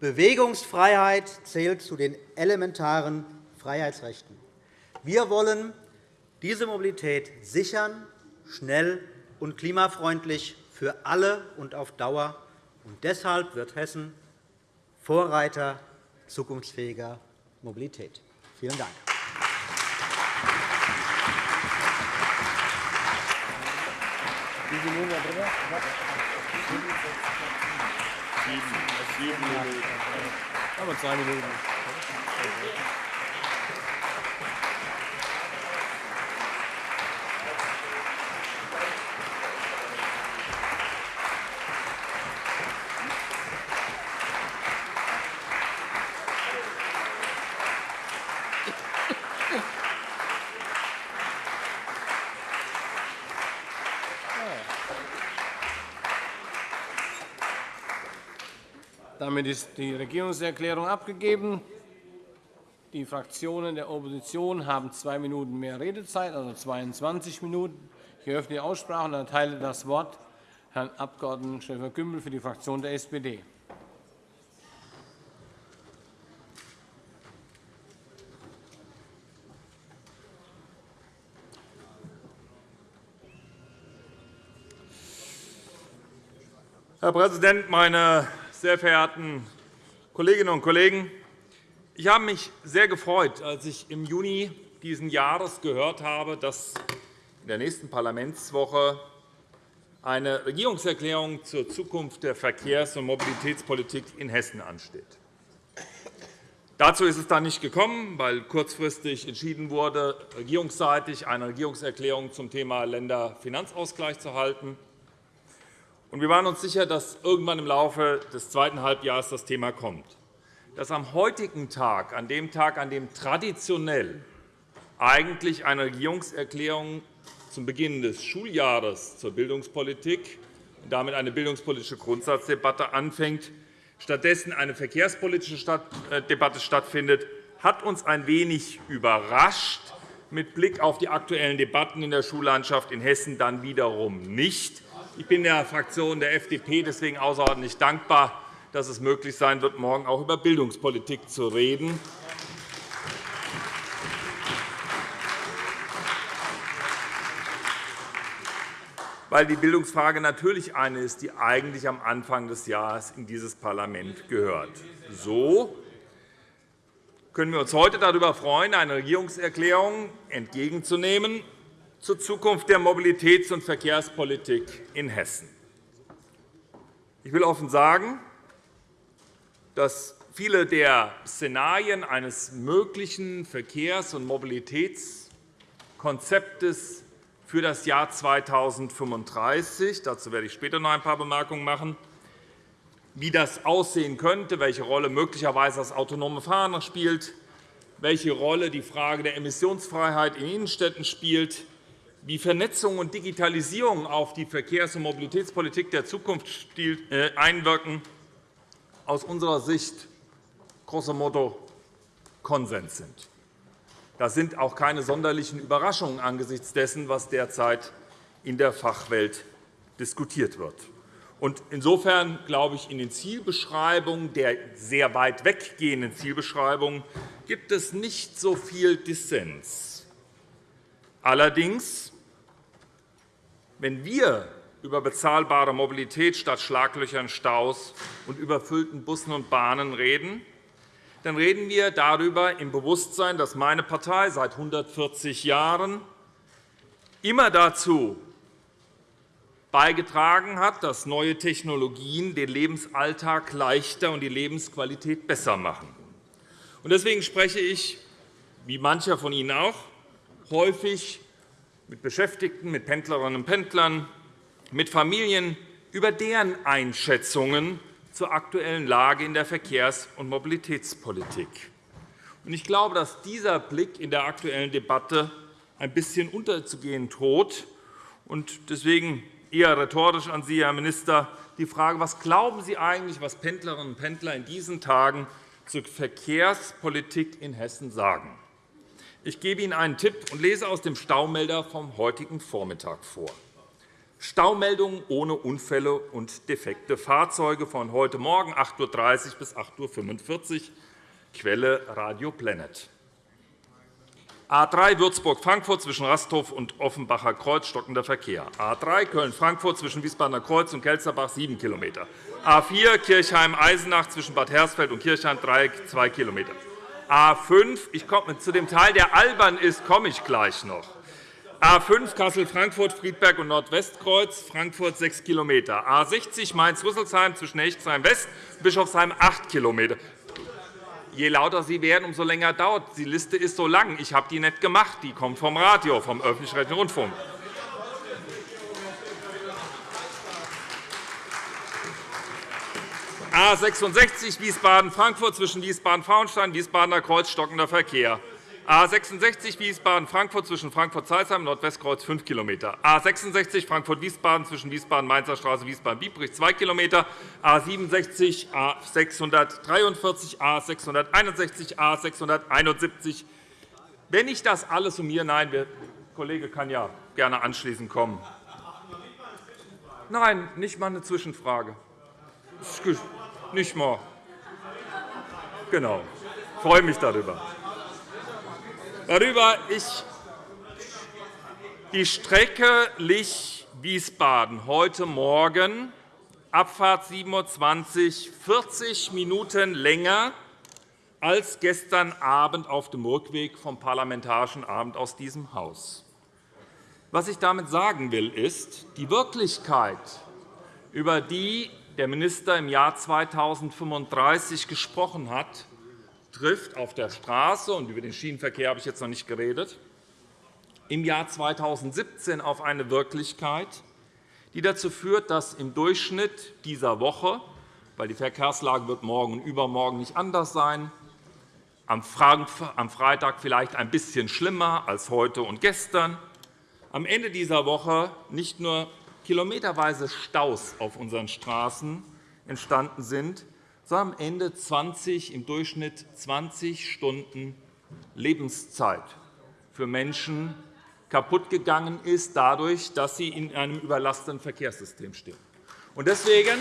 B: Bewegungsfreiheit zählt zu den elementaren Freiheitsrechten. Wir wollen diese Mobilität sichern, schnell und klimafreundlich für alle und auf Dauer. Und deshalb wird Hessen Vorreiter zukunftsfähiger Mobilität. Vielen Dank. Drin? Sieben Minuten. Aber zwei Minuten.
A: Damit ist die Regierungserklärung abgegeben. Die Fraktionen der Opposition haben zwei Minuten mehr Redezeit, also 22 Minuten. Ich eröffne die Aussprache und erteile das Wort Herrn Abg. Schäfer-Gümbel für die Fraktion der SPD.
C: Herr Präsident, meine sehr verehrten Kolleginnen und Kollegen! Ich habe mich sehr gefreut, als ich im Juni dieses Jahres gehört habe, dass in der nächsten Parlamentswoche eine Regierungserklärung zur Zukunft der Verkehrs- und Mobilitätspolitik in Hessen ansteht. Dazu ist es dann nicht gekommen, weil kurzfristig entschieden wurde, regierungsseitig eine Regierungserklärung zum Thema Länderfinanzausgleich zu halten. Wir waren uns sicher, dass irgendwann im Laufe des zweiten Halbjahres das Thema kommt. Dass am heutigen Tag, an dem Tag, an dem traditionell eigentlich eine Regierungserklärung zum Beginn des Schuljahres zur Bildungspolitik und damit eine bildungspolitische Grundsatzdebatte anfängt, stattdessen eine verkehrspolitische äh, Debatte stattfindet, hat uns ein wenig überrascht, mit Blick auf die aktuellen Debatten in der Schullandschaft in Hessen dann wiederum nicht. Ich bin der Fraktion der FDP deswegen außerordentlich dankbar, dass es möglich sein wird, morgen auch über Bildungspolitik zu reden. weil die Bildungsfrage natürlich eine ist, die eigentlich am Anfang des Jahres in dieses Parlament gehört. So können wir uns heute darüber freuen, eine Regierungserklärung entgegenzunehmen, zur Zukunft der Mobilitäts- und Verkehrspolitik in Hessen. Ich will offen sagen, dass viele der Szenarien eines möglichen Verkehrs- und Mobilitätskonzeptes für das Jahr 2035. Dazu werde ich später noch ein paar Bemerkungen machen. Wie das aussehen könnte, welche Rolle möglicherweise das autonome Fahren spielt, welche Rolle die Frage der Emissionsfreiheit in Innenstädten spielt, wie Vernetzung und Digitalisierung auf die Verkehrs- und Mobilitätspolitik der Zukunft äh, einwirken, aus unserer Sicht grosso modo Konsens sind. Das sind auch keine sonderlichen Überraschungen angesichts dessen, was derzeit in der Fachwelt diskutiert wird. Insofern glaube ich, in den Zielbeschreibungen der sehr weit weggehenden Zielbeschreibungen gibt es nicht so viel Dissens. Allerdings, wenn wir über bezahlbare Mobilität statt Schlaglöchern, Staus und überfüllten Bussen und Bahnen reden, dann reden wir darüber im Bewusstsein, dass meine Partei seit 140 Jahren immer dazu beigetragen hat, dass neue Technologien den Lebensalltag leichter und die Lebensqualität besser machen. Deswegen spreche ich, wie mancher von Ihnen auch, häufig mit Beschäftigten, mit Pendlerinnen und Pendlern, mit Familien über deren Einschätzungen zur aktuellen Lage in der Verkehrs- und Mobilitätspolitik. Ich glaube, dass dieser Blick in der aktuellen Debatte ein bisschen unterzugehen droht. Deswegen eher rhetorisch an Sie, Herr Minister, die Frage, was glauben Sie eigentlich, was Pendlerinnen und Pendler in diesen Tagen zur Verkehrspolitik in Hessen sagen? Ich gebe Ihnen einen Tipp und lese aus dem Staumelder vom heutigen Vormittag vor. Staumeldungen ohne Unfälle und defekte Fahrzeuge von heute Morgen 8.30 Uhr bis 8.45 Uhr, Quelle Radio Planet. A 3 Würzburg-Frankfurt zwischen Rasthof und Offenbacher Kreuz stockender Verkehr. A 3 Köln-Frankfurt zwischen Wiesbadener Kreuz und Kelsterbach 7 km. A 4 Kirchheim-Eisenach zwischen Bad Hersfeld und Kirchheim 2 km. A 5 ich komme, zu dem Teil, der albern ist, komme ich gleich noch. A 5 Kassel-Frankfurt, Friedberg und Nordwestkreuz, Frankfurt 6 km. A 60 Mainz-Rüsselsheim zwischen Hechtsheim-West und Bischofsheim 8 km. Je lauter Sie werden, umso länger dauert. Die Liste ist so lang. Ich habe die nicht gemacht. Die kommt vom Radio, vom öffentlich-rechtlichen Rundfunk. A 66 Wiesbaden-Frankfurt zwischen Wiesbaden-Frauenstein und Wiesbadener Kreuz stockender Verkehr. A 66 Wiesbaden-Frankfurt zwischen Frankfurt-Zeilsheim Nordwestkreuz 5 km. A 66 Frankfurt-Wiesbaden zwischen Wiesbaden-Mainzer Straße Wiesbaden-Biebrich 2 km. A 67 A 643 A 661 A 671 Wenn ich das alles summiere, nein, der Kollege kann ja gerne anschließend kommen. Nein, nicht einmal eine Zwischenfrage. Nicht mal. Genau. Ich freue mich darüber darüber ich die Strecke Lich-Wiesbaden heute Morgen, Abfahrt 7.20 Uhr, 40 Minuten länger als gestern Abend auf dem Rückweg vom Parlamentarischen Abend aus diesem Haus. Was ich damit sagen will, ist, die Wirklichkeit, über die der Minister im Jahr 2035 gesprochen hat, trifft auf der Straße, und über den Schienenverkehr habe ich jetzt noch nicht geredet, im Jahr 2017 auf eine Wirklichkeit, die dazu führt, dass im Durchschnitt dieser Woche, weil die Verkehrslage wird morgen und übermorgen nicht anders sein, am Freitag vielleicht ein bisschen schlimmer als heute und gestern, am Ende dieser Woche nicht nur kilometerweise Staus auf unseren Straßen entstanden sind, sondern am Ende 20, im Durchschnitt 20 Stunden Lebenszeit für Menschen kaputtgegangen ist, dadurch, dass sie in einem überlasteten Verkehrssystem stehen. Deswegen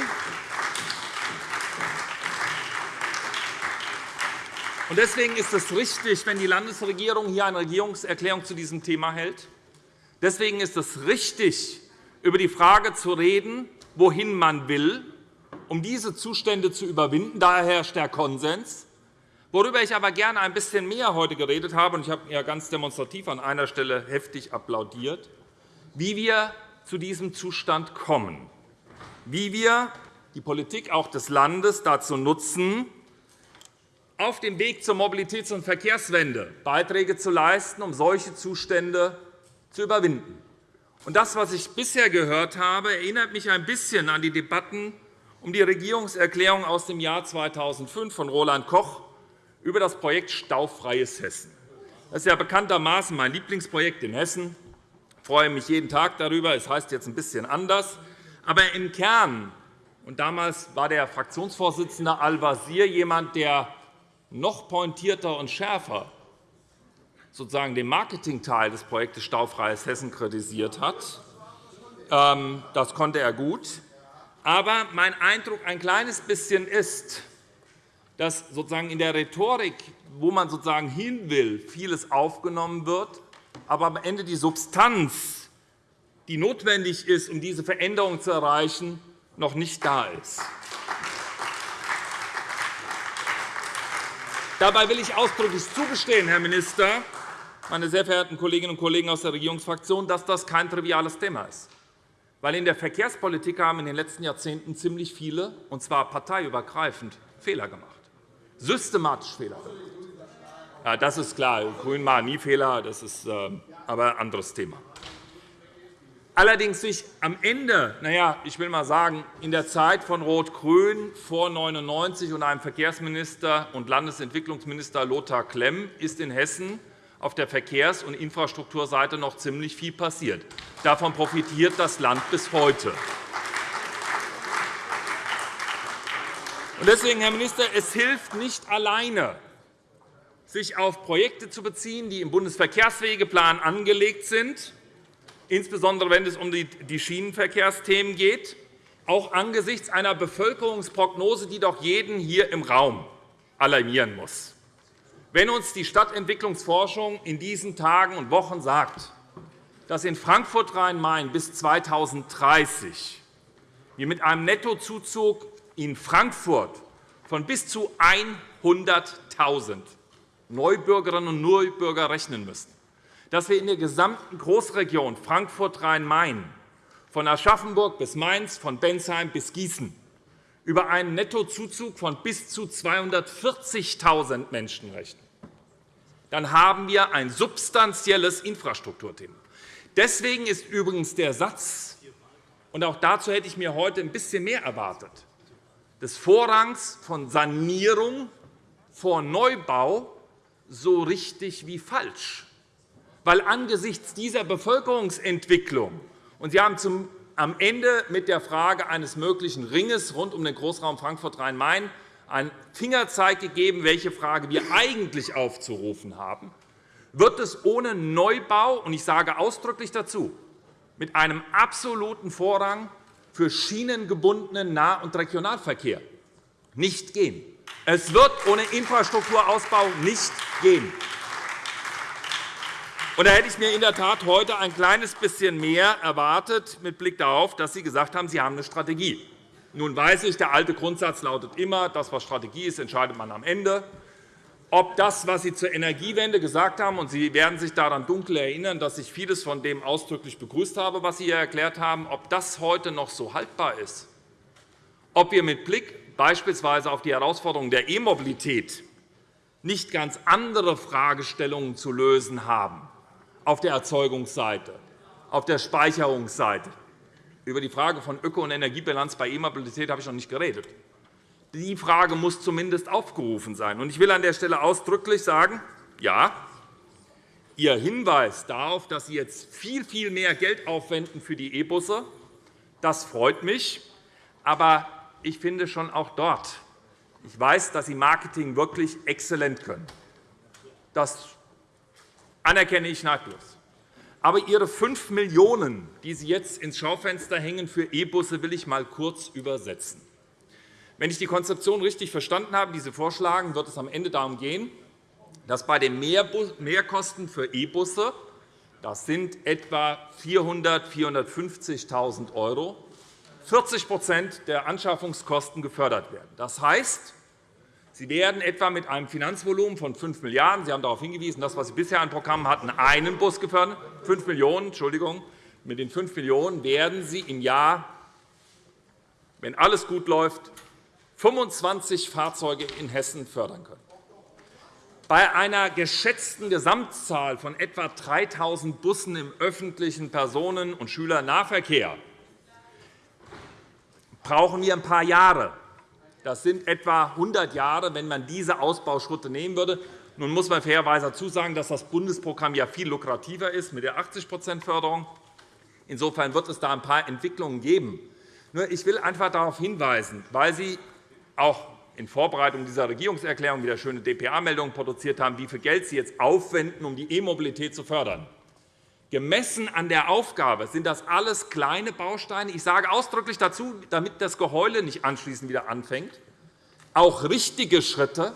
C: Deswegen ist es richtig, wenn die Landesregierung hier eine Regierungserklärung zu diesem Thema hält. Deswegen ist es richtig, über die Frage zu reden, wohin man will, um diese Zustände zu überwinden. Daher herrscht der Konsens. Worüber ich aber gerne ein bisschen mehr heute geredet habe, und ich habe ja ganz demonstrativ an einer Stelle heftig applaudiert, wie wir zu diesem Zustand kommen, wie wir die Politik auch des Landes dazu nutzen, auf dem Weg zur Mobilitäts- und Verkehrswende Beiträge zu leisten, um solche Zustände zu überwinden. Das, was ich bisher gehört habe, erinnert mich ein bisschen an die Debatten um die Regierungserklärung aus dem Jahr 2005 von Roland Koch über das Projekt Staufreies Hessen. Das ist ja bekanntermaßen mein Lieblingsprojekt in Hessen. Ich freue mich jeden Tag darüber. Es heißt jetzt ein bisschen anders. Aber im Kern, und damals war der Fraktionsvorsitzende Al-Wazir jemand, der noch pointierter und schärfer sozusagen den Marketingteil des Projektes Staufreies Hessen kritisiert hat. Ähm, das konnte er gut. Aber mein Eindruck ein kleines bisschen ist, dass sozusagen in der Rhetorik, wo man sozusagen hin will, vieles aufgenommen wird, aber am Ende die Substanz, die notwendig ist, um diese Veränderung zu erreichen, noch nicht da ist. Dabei will ich ausdrücklich zugestehen, Herr Minister, meine sehr verehrten Kolleginnen und Kollegen aus der Regierungsfraktion, dass das kein triviales Thema ist. Weil in der Verkehrspolitik haben in den letzten Jahrzehnten ziemlich viele, und zwar parteiübergreifend, Fehler gemacht. Systematisch Fehler gemacht. Ja, das ist klar. GRÜNEN machen nie Fehler. Das ist äh, aber ein anderes Thema. Allerdings sich am Ende, naja, ich will mal sagen, in der Zeit von Rot-Grün vor 1999 und einem Verkehrsminister und Landesentwicklungsminister Lothar Klemm ist in Hessen auf der Verkehrs- und Infrastrukturseite noch ziemlich viel passiert. Davon profitiert das Land bis heute. Deswegen, Herr Minister, es hilft nicht alleine, sich auf Projekte zu beziehen, die im Bundesverkehrswegeplan angelegt sind, insbesondere wenn es um die Schienenverkehrsthemen geht, auch angesichts einer Bevölkerungsprognose, die doch jeden hier im Raum alarmieren muss. Wenn uns die Stadtentwicklungsforschung in diesen Tagen und Wochen sagt, dass in Frankfurt-Rhein-Main bis 2030 wir mit einem Nettozuzug in Frankfurt von bis zu 100.000 Neubürgerinnen und Neubürger rechnen müssen, dass wir in der gesamten Großregion Frankfurt-Rhein-Main von Aschaffenburg bis Mainz, von Bensheim bis Gießen über einen Nettozuzug von bis zu 240.000 Menschen rechnen, dann haben wir ein substanzielles Infrastrukturthema. Deswegen ist übrigens der Satz, und auch dazu hätte ich mir heute ein bisschen mehr erwartet, des Vorrangs von Sanierung vor Neubau so richtig wie falsch. Weil angesichts dieser Bevölkerungsentwicklung, und Sie haben zum, am Ende mit der Frage eines möglichen Ringes rund um den Großraum Frankfurt-Rhein-Main einen Fingerzeig gegeben, welche Frage wir eigentlich aufzurufen haben, wird es ohne Neubau, und ich sage ausdrücklich dazu, mit einem absoluten Vorrang für schienengebundenen Nah- und Regionalverkehr nicht gehen. Es wird ohne Infrastrukturausbau nicht gehen. Da hätte ich mir in der Tat heute ein kleines bisschen mehr erwartet, mit Blick darauf, dass Sie gesagt haben, Sie haben eine Strategie. Nun weiß ich, der alte Grundsatz lautet immer, das, was Strategie ist, entscheidet man am Ende. Ob das, was Sie zur Energiewende gesagt haben, und Sie werden sich daran dunkel erinnern, dass ich vieles von dem ausdrücklich begrüßt habe, was Sie hier erklärt haben, ob das heute noch so haltbar ist, ob wir mit Blick beispielsweise auf die Herausforderungen der E-Mobilität nicht ganz andere Fragestellungen zu lösen haben auf der Erzeugungsseite, auf der Speicherungsseite, über die Frage von Öko- und Energiebilanz bei E-Mobilität habe ich noch nicht geredet. Die Frage muss zumindest aufgerufen sein. Ich will an der Stelle ausdrücklich sagen, ja, Ihr Hinweis darauf, dass Sie jetzt viel, viel mehr Geld aufwenden für die E-Busse, das freut mich. Aber ich finde schon auch dort, ich weiß, dass Sie Marketing wirklich exzellent können. Das anerkenne ich nahtlos. Aber Ihre 5 Millionen €, die Sie jetzt ins Schaufenster hängen für E-Busse, will ich einmal kurz übersetzen. Wenn ich die Konzeption richtig verstanden habe, die Sie vorschlagen, wird es am Ende darum gehen, dass bei den Mehrkosten für E-Busse, das sind etwa 400.000 450.000 €, 40% der Anschaffungskosten gefördert werden. Das heißt, Sie werden etwa mit einem Finanzvolumen von 5 Milliarden €, Sie haben darauf hingewiesen, das, was Sie bisher an Programmen hatten, einen Bus gefördert, 5 Millionen Entschuldigung. Mit den 5 Millionen € werden Sie im Jahr, wenn alles gut läuft, 25 Fahrzeuge in Hessen fördern können. Bei einer geschätzten Gesamtzahl von etwa 3.000 Bussen im öffentlichen Personen- und Schülernahverkehr brauchen wir ein paar Jahre. Das sind etwa 100 Jahre, wenn man diese Ausbauschritte nehmen würde. Nun muss man fairerweise dazu sagen, dass das Bundesprogramm ja viel lukrativer ist mit der 80% Förderung. Insofern wird es da ein paar Entwicklungen geben. Nur ich will einfach darauf hinweisen, weil Sie auch in Vorbereitung dieser Regierungserklärung wieder schöne dpa-Meldungen produziert haben, wie viel Geld Sie jetzt aufwenden, um die E-Mobilität zu fördern. Gemessen an der Aufgabe sind das alles kleine Bausteine. Ich sage ausdrücklich dazu, damit das Geheule nicht anschließend wieder anfängt, auch richtige Schritte,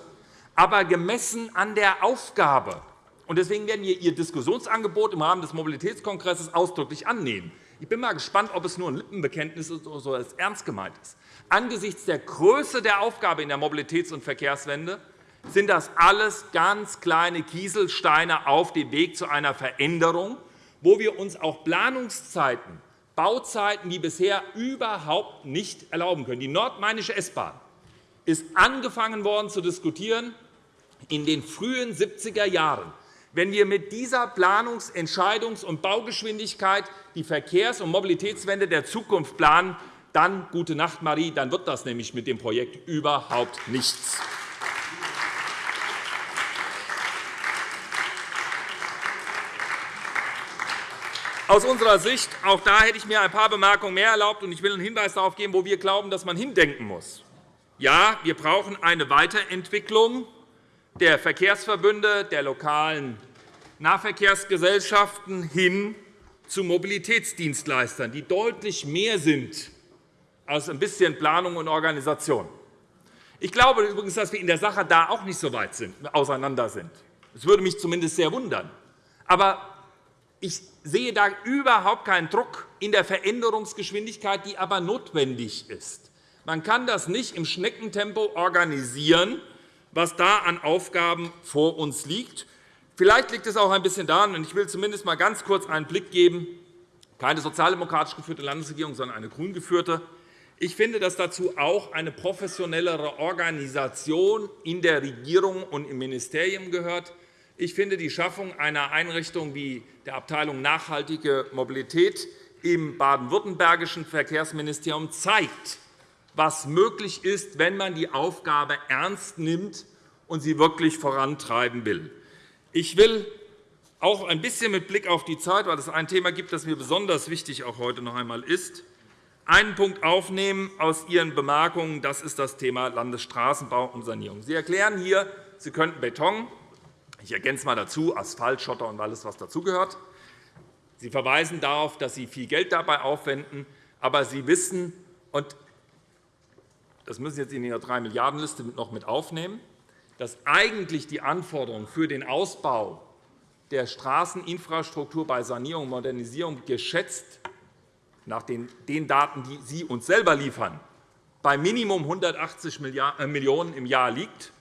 C: aber gemessen an der Aufgabe. Deswegen werden wir Ihr Diskussionsangebot im Rahmen des Mobilitätskongresses ausdrücklich annehmen. Ich bin mal gespannt, ob es nur ein Lippenbekenntnis ist oder so es ernst gemeint ist. Angesichts der Größe der Aufgabe in der Mobilitäts- und Verkehrswende sind das alles ganz kleine Kieselsteine auf dem Weg zu einer Veränderung, wo wir uns auch Planungszeiten, Bauzeiten wie bisher überhaupt nicht erlauben können. Die nordmainische S-Bahn ist angefangen worden zu diskutieren in den frühen 70er Jahren. Wenn wir mit dieser Planungs-, Entscheidungs- und Baugeschwindigkeit die Verkehrs- und Mobilitätswende der Zukunft planen, dann, gute Nacht, Marie, dann wird das nämlich mit dem Projekt überhaupt nichts. Aus unserer Sicht, auch da hätte ich mir ein paar Bemerkungen mehr erlaubt, und ich will einen Hinweis darauf geben, wo wir glauben, dass man hindenken muss. Ja, wir brauchen eine Weiterentwicklung der Verkehrsverbünde, der lokalen Nahverkehrsgesellschaften hin zu Mobilitätsdienstleistern, die deutlich mehr sind als ein bisschen Planung und Organisation. Ich glaube übrigens, dass wir in der Sache da auch nicht so weit sind, auseinander sind. Das würde mich zumindest sehr wundern. Aber ich sehe da überhaupt keinen Druck in der Veränderungsgeschwindigkeit, die aber notwendig ist. Man kann das nicht im Schneckentempo organisieren, was da an Aufgaben vor uns liegt. Vielleicht liegt es auch ein bisschen daran, und ich will zumindest einmal ganz kurz einen Blick geben, keine sozialdemokratisch geführte Landesregierung, sondern eine grün geführte. Ich finde, dass dazu auch eine professionellere Organisation in der Regierung und im Ministerium gehört. Ich finde, die Schaffung einer Einrichtung wie der Abteilung Nachhaltige Mobilität im baden-württembergischen Verkehrsministerium zeigt, was möglich ist, wenn man die Aufgabe ernst nimmt und sie wirklich vorantreiben will. Ich will auch ein bisschen mit Blick auf die Zeit, weil es ein Thema gibt, das mir besonders wichtig auch heute noch einmal ist, einen Punkt aufnehmen aus Ihren Bemerkungen. Das ist das Thema Landesstraßenbau und Sanierung. Sie erklären hier, Sie könnten Beton, ich ergänze mal dazu Asphalt, Schotter und alles, was dazugehört. Sie verweisen darauf, dass Sie viel Geld dabei aufwenden, aber Sie wissen, und das müssen Sie jetzt in Ihrer 3-Milliarden-Liste noch mit aufnehmen, dass eigentlich die Anforderungen für den Ausbau der Straßeninfrastruktur bei Sanierung und Modernisierung geschätzt nach den Daten, die Sie uns selber liefern, bei Minimum 180 äh, Millionen € im Jahr liegt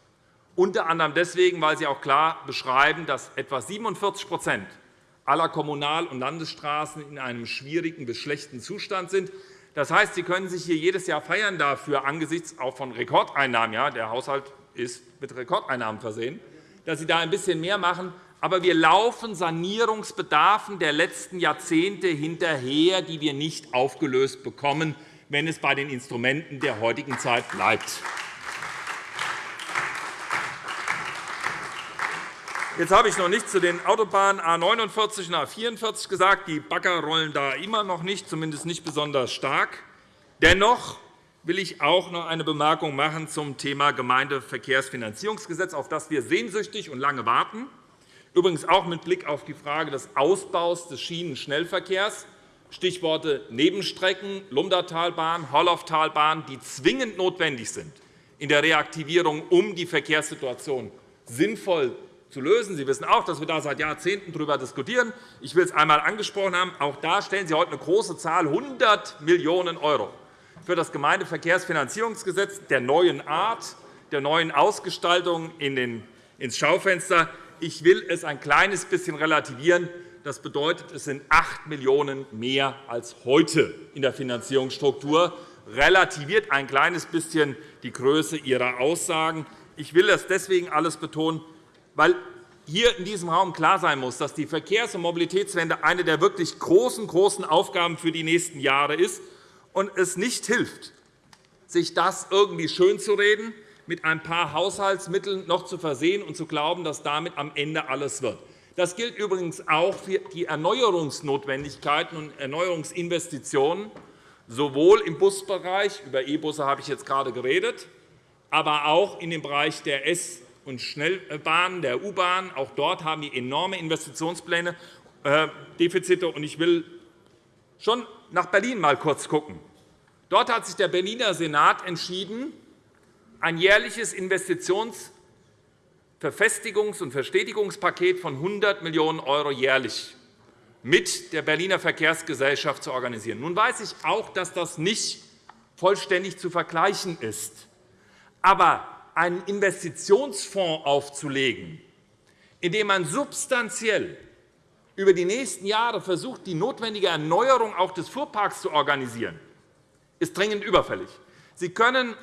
C: unter anderem deswegen, weil Sie auch klar beschreiben, dass etwa 47% aller Kommunal- und Landesstraßen in einem schwierigen bis schlechten Zustand sind. Das heißt, Sie können sich hier jedes Jahr feiern dafür, angesichts auch von Rekordeinnahmen, ja, der Haushalt ist mit Rekordeinnahmen versehen, dass Sie da ein bisschen mehr machen. Aber wir laufen Sanierungsbedarfen der letzten Jahrzehnte hinterher, die wir nicht aufgelöst bekommen, wenn es bei den Instrumenten der heutigen Zeit bleibt. Jetzt habe ich noch nichts zu den Autobahnen A 49 und A 44 gesagt. Die Bagger rollen da immer noch nicht, zumindest nicht besonders stark. Dennoch will ich auch noch eine Bemerkung machen zum Thema Gemeindeverkehrsfinanzierungsgesetz, auf das wir sehnsüchtig und lange warten. Übrigens auch mit Blick auf die Frage des Ausbaus des Schienenschnellverkehrs. Stichworte Nebenstrecken, Lumdatalbahn, Horlauftalbahn, die zwingend notwendig sind in der Reaktivierung, um die Verkehrssituation sinnvoll zu lösen. Sie wissen auch, dass wir da seit Jahrzehnten darüber diskutieren. Ich will es einmal angesprochen haben. Auch da stellen Sie heute eine große Zahl, 100 Millionen € für das Gemeindeverkehrsfinanzierungsgesetz der neuen Art, der neuen Ausgestaltung ins Schaufenster. Ich will es ein kleines bisschen relativieren. Das bedeutet, es sind 8 Millionen € mehr als heute in der Finanzierungsstruktur. Relativiert ein kleines bisschen die Größe Ihrer Aussagen. Ich will das deswegen alles betonen, weil hier in diesem Raum klar sein muss, dass die Verkehrs- und Mobilitätswende eine der wirklich großen, großen Aufgaben für die nächsten Jahre ist und es nicht hilft, sich das irgendwie schönzureden, mit ein paar Haushaltsmitteln noch zu versehen und zu glauben, dass damit am Ende alles wird. Das gilt übrigens auch für die Erneuerungsnotwendigkeiten und Erneuerungsinvestitionen, sowohl im Busbereich, über E-Busse habe ich jetzt gerade geredet, aber auch in dem Bereich der S- und Schnellbahnen, der U-Bahn. Auch dort haben wir enorme Investitionspläne, äh, Defizite. Ich will schon nach Berlin mal kurz schauen. Dort hat sich der Berliner Senat entschieden, ein jährliches Investitionsverfestigungs- und Verstetigungspaket von 100 Millionen € jährlich mit der Berliner Verkehrsgesellschaft zu organisieren. Nun weiß ich auch, dass das nicht vollständig zu vergleichen ist. Aber einen Investitionsfonds aufzulegen, in dem man substanziell über die nächsten Jahre versucht, die notwendige Erneuerung auch des Fuhrparks zu organisieren, ist dringend überfällig. Sie können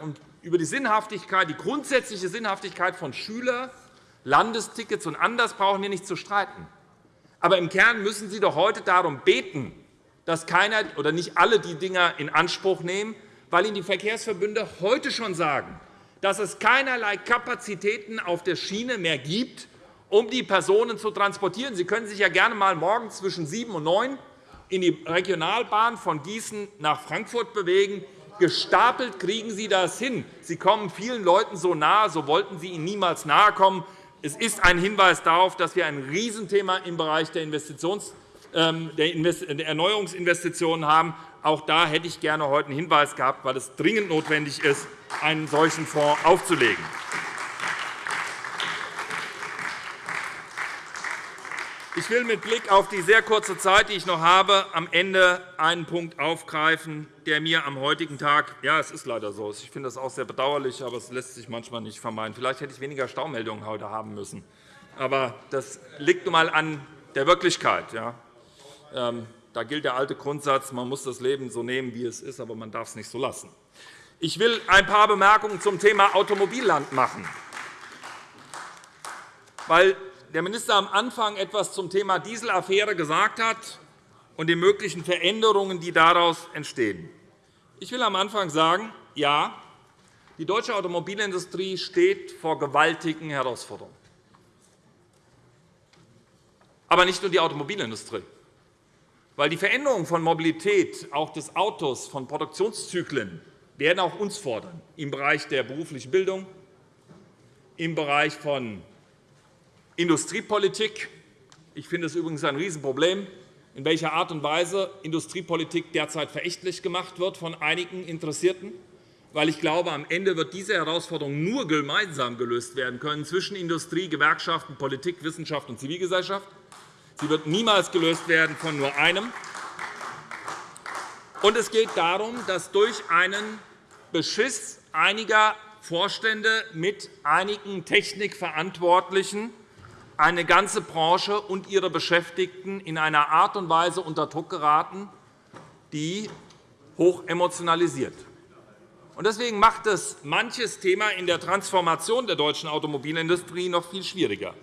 C: über die Sinnhaftigkeit, die grundsätzliche Sinnhaftigkeit von Schüler, Landestickets und anders brauchen wir nicht zu streiten. Aber im Kern müssen Sie doch heute darum beten, dass keiner oder nicht alle die Dinge in Anspruch nehmen, weil Ihnen die Verkehrsverbünde heute schon sagen, dass es keinerlei Kapazitäten auf der Schiene mehr gibt, um die Personen zu transportieren. Sie können sich ja gerne einmal morgen zwischen 7 und 9 in die Regionalbahn von Gießen nach Frankfurt bewegen. Gestapelt kriegen Sie das hin. Sie kommen vielen Leuten so nahe, so wollten Sie ihnen niemals nahe kommen. Es ist ein Hinweis darauf, dass wir ein Riesenthema im Bereich der, Investitions ähm, der Erneuerungsinvestitionen haben. Auch da hätte ich gerne heute einen Hinweis gehabt, weil es dringend notwendig ist, einen solchen Fonds aufzulegen. Ich will mit Blick auf die sehr kurze Zeit, die ich noch habe, am Ende einen Punkt aufgreifen, der mir am heutigen Tag – ja, es ist leider so, ich finde das auch sehr bedauerlich, aber es lässt sich manchmal nicht vermeiden. Vielleicht hätte ich weniger Staumeldungen heute haben müssen. Aber das liegt nun einmal an der Wirklichkeit. Ja. Ähm, da gilt der alte Grundsatz, man muss das Leben so nehmen, wie es ist, aber man darf es nicht so lassen. Ich will ein paar Bemerkungen zum Thema Automobilland machen, weil der Minister am Anfang etwas zum Thema Dieselaffäre gesagt hat und den möglichen Veränderungen, die daraus entstehen. Ich will am Anfang sagen, ja, die deutsche Automobilindustrie steht vor gewaltigen Herausforderungen. Aber nicht nur die Automobilindustrie weil die Veränderung von Mobilität, auch des Autos, von Produktionszyklen, werden auch uns fordern, im Bereich der beruflichen Bildung, im Bereich von Industriepolitik. Ich finde es übrigens ein Riesenproblem, in welcher Art und Weise Industriepolitik derzeit verächtlich gemacht wird von einigen Interessierten, weil ich glaube, am Ende wird diese Herausforderung nur gemeinsam gelöst werden können zwischen Industrie, Gewerkschaften, Politik, Wissenschaft und Zivilgesellschaft. Sie wird niemals gelöst werden von nur einem. Und es geht darum, dass durch einen Beschiss einiger Vorstände mit einigen Technikverantwortlichen eine ganze Branche und ihre Beschäftigten in einer Art und Weise unter Druck geraten, die hoch emotionalisiert. Deswegen macht es manches Thema in der Transformation der deutschen Automobilindustrie noch viel schwieriger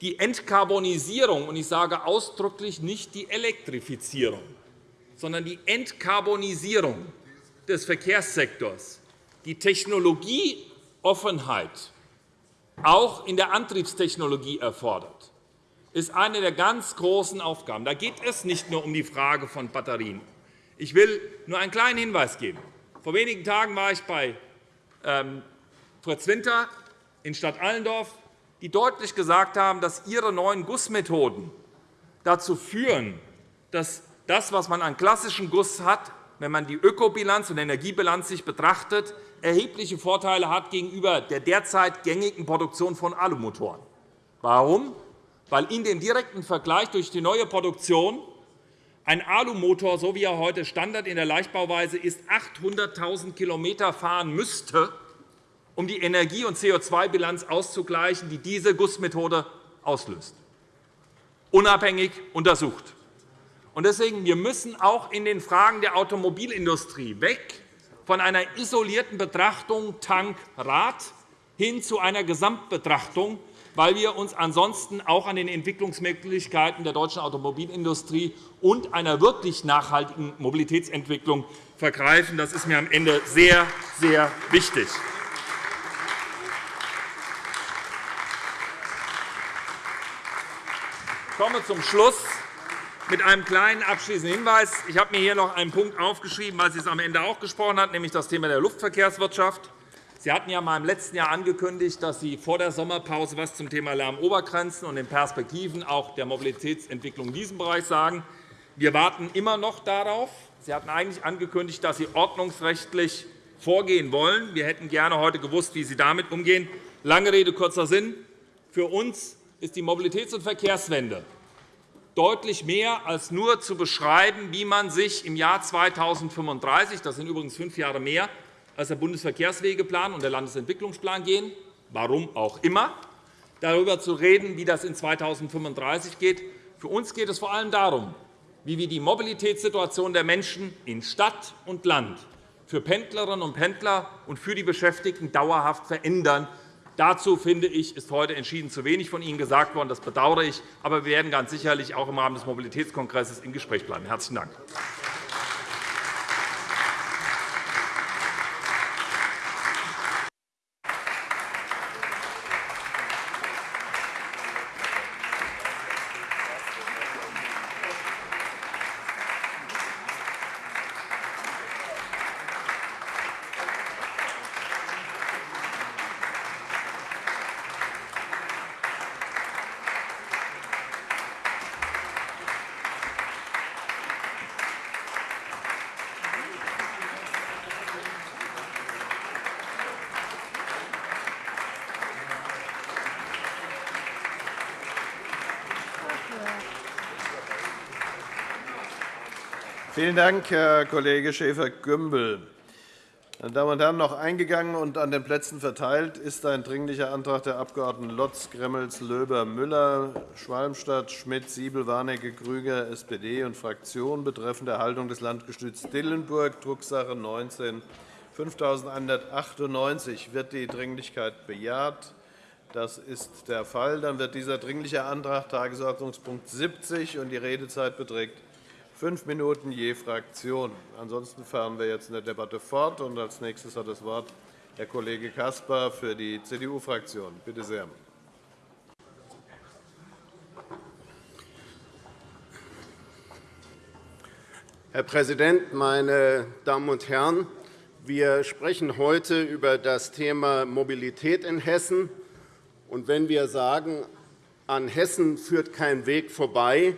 C: die Entkarbonisierung, und ich sage ausdrücklich nicht die Elektrifizierung, sondern die Entkarbonisierung des Verkehrssektors, die Technologieoffenheit auch in der Antriebstechnologie erfordert, ist eine der ganz großen Aufgaben. Da geht es nicht nur um die Frage von Batterien. Ich will nur einen kleinen Hinweis geben. Vor wenigen Tagen war ich bei ähm, Fritz Winter in Stadt Allendorf die deutlich gesagt haben, dass ihre neuen Gussmethoden dazu führen, dass das, was man an klassischen Guss hat, wenn man die Ökobilanz und Energiebilanz sich betrachtet, erhebliche Vorteile hat gegenüber der derzeit gängigen Produktion von Alumotoren. Warum? Weil in dem direkten Vergleich durch die neue Produktion ein Alumotor, so wie er heute Standard in der Leichtbauweise ist, 800.000 km fahren müsste, um die Energie- und CO2-Bilanz auszugleichen, die diese Gussmethode auslöst. Unabhängig untersucht. Deswegen wir müssen auch in den Fragen der Automobilindustrie weg von einer isolierten Betrachtung Tank-Rad hin zu einer Gesamtbetrachtung, weil wir uns ansonsten auch an den Entwicklungsmöglichkeiten der deutschen Automobilindustrie und einer wirklich nachhaltigen Mobilitätsentwicklung vergreifen. Das ist mir am Ende sehr, sehr wichtig. Ich komme zum Schluss mit einem kleinen abschließenden Hinweis. Ich habe mir hier noch einen Punkt aufgeschrieben, weil Sie es am Ende auch gesprochen hat, nämlich das Thema der Luftverkehrswirtschaft. Sie hatten ja mal im letzten Jahr angekündigt, dass Sie vor der Sommerpause etwas zum Thema Lärmobergrenzen und den Perspektiven auch der Mobilitätsentwicklung in diesem Bereich sagen. Wir warten immer noch darauf. Sie hatten eigentlich angekündigt, dass Sie ordnungsrechtlich vorgehen wollen. Wir hätten gerne heute gewusst, wie Sie damit umgehen. Lange Rede, kurzer Sinn. Für uns ist die Mobilitäts- und Verkehrswende deutlich mehr als nur zu beschreiben, wie man sich im Jahr 2035 – das sind übrigens fünf Jahre mehr als der Bundesverkehrswegeplan und der Landesentwicklungsplan gehen, warum auch immer, darüber zu reden, wie das in 2035 geht. Für uns geht es vor allem darum, wie wir die Mobilitätssituation der Menschen in Stadt und Land für Pendlerinnen und Pendler und für die Beschäftigten dauerhaft verändern Dazu, finde ich, ist heute entschieden zu wenig von Ihnen gesagt worden. Das bedauere ich. Aber wir werden ganz sicherlich auch im Rahmen des Mobilitätskongresses im Gespräch bleiben. – Herzlichen Dank.
D: Vielen Dank, Herr Kollege Schäfer-Gümbel. Meine Damen und Herren, noch eingegangen und an den Plätzen verteilt ist ein Dringlicher Antrag der Abg. Lotz, Gremmels, Löber, Müller, Schwalmstadt, Schmidt, Siebel, Warnecke, Krüger, SPD und Fraktion betreffend Erhaltung des Landgestüts Dillenburg, Drucksache 19 5198. Wird die Dringlichkeit bejaht? Das ist der Fall. Dann wird dieser Dringliche Antrag Tagesordnungspunkt 70 und die Redezeit beträgt fünf Minuten je Fraktion. Ansonsten fahren wir jetzt in der Debatte fort. Und als nächstes hat das Wort Herr Kollege Caspar für die CDU-Fraktion. Bitte sehr.
E: Herr Präsident, meine Damen und Herren! Wir sprechen heute über das Thema Mobilität in Hessen. Und wenn wir sagen, an Hessen führt kein Weg vorbei,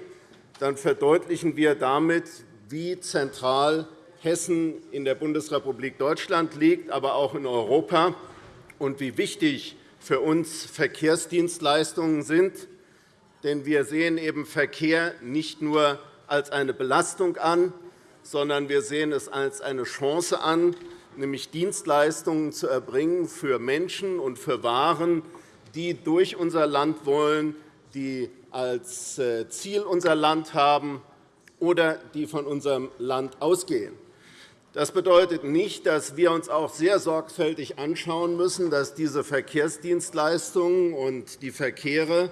E: dann verdeutlichen wir damit, wie zentral Hessen in der Bundesrepublik Deutschland liegt, aber auch in Europa, und wie wichtig für uns Verkehrsdienstleistungen sind. Denn wir sehen eben Verkehr nicht nur als eine Belastung an, sondern wir sehen es als eine Chance an, nämlich Dienstleistungen zu erbringen für Menschen und für Waren, die durch unser Land wollen, die als äh, Ziel unser Land haben oder die von unserem Land ausgehen. Das bedeutet nicht, dass wir uns auch sehr sorgfältig anschauen müssen, dass diese Verkehrsdienstleistungen und die Verkehre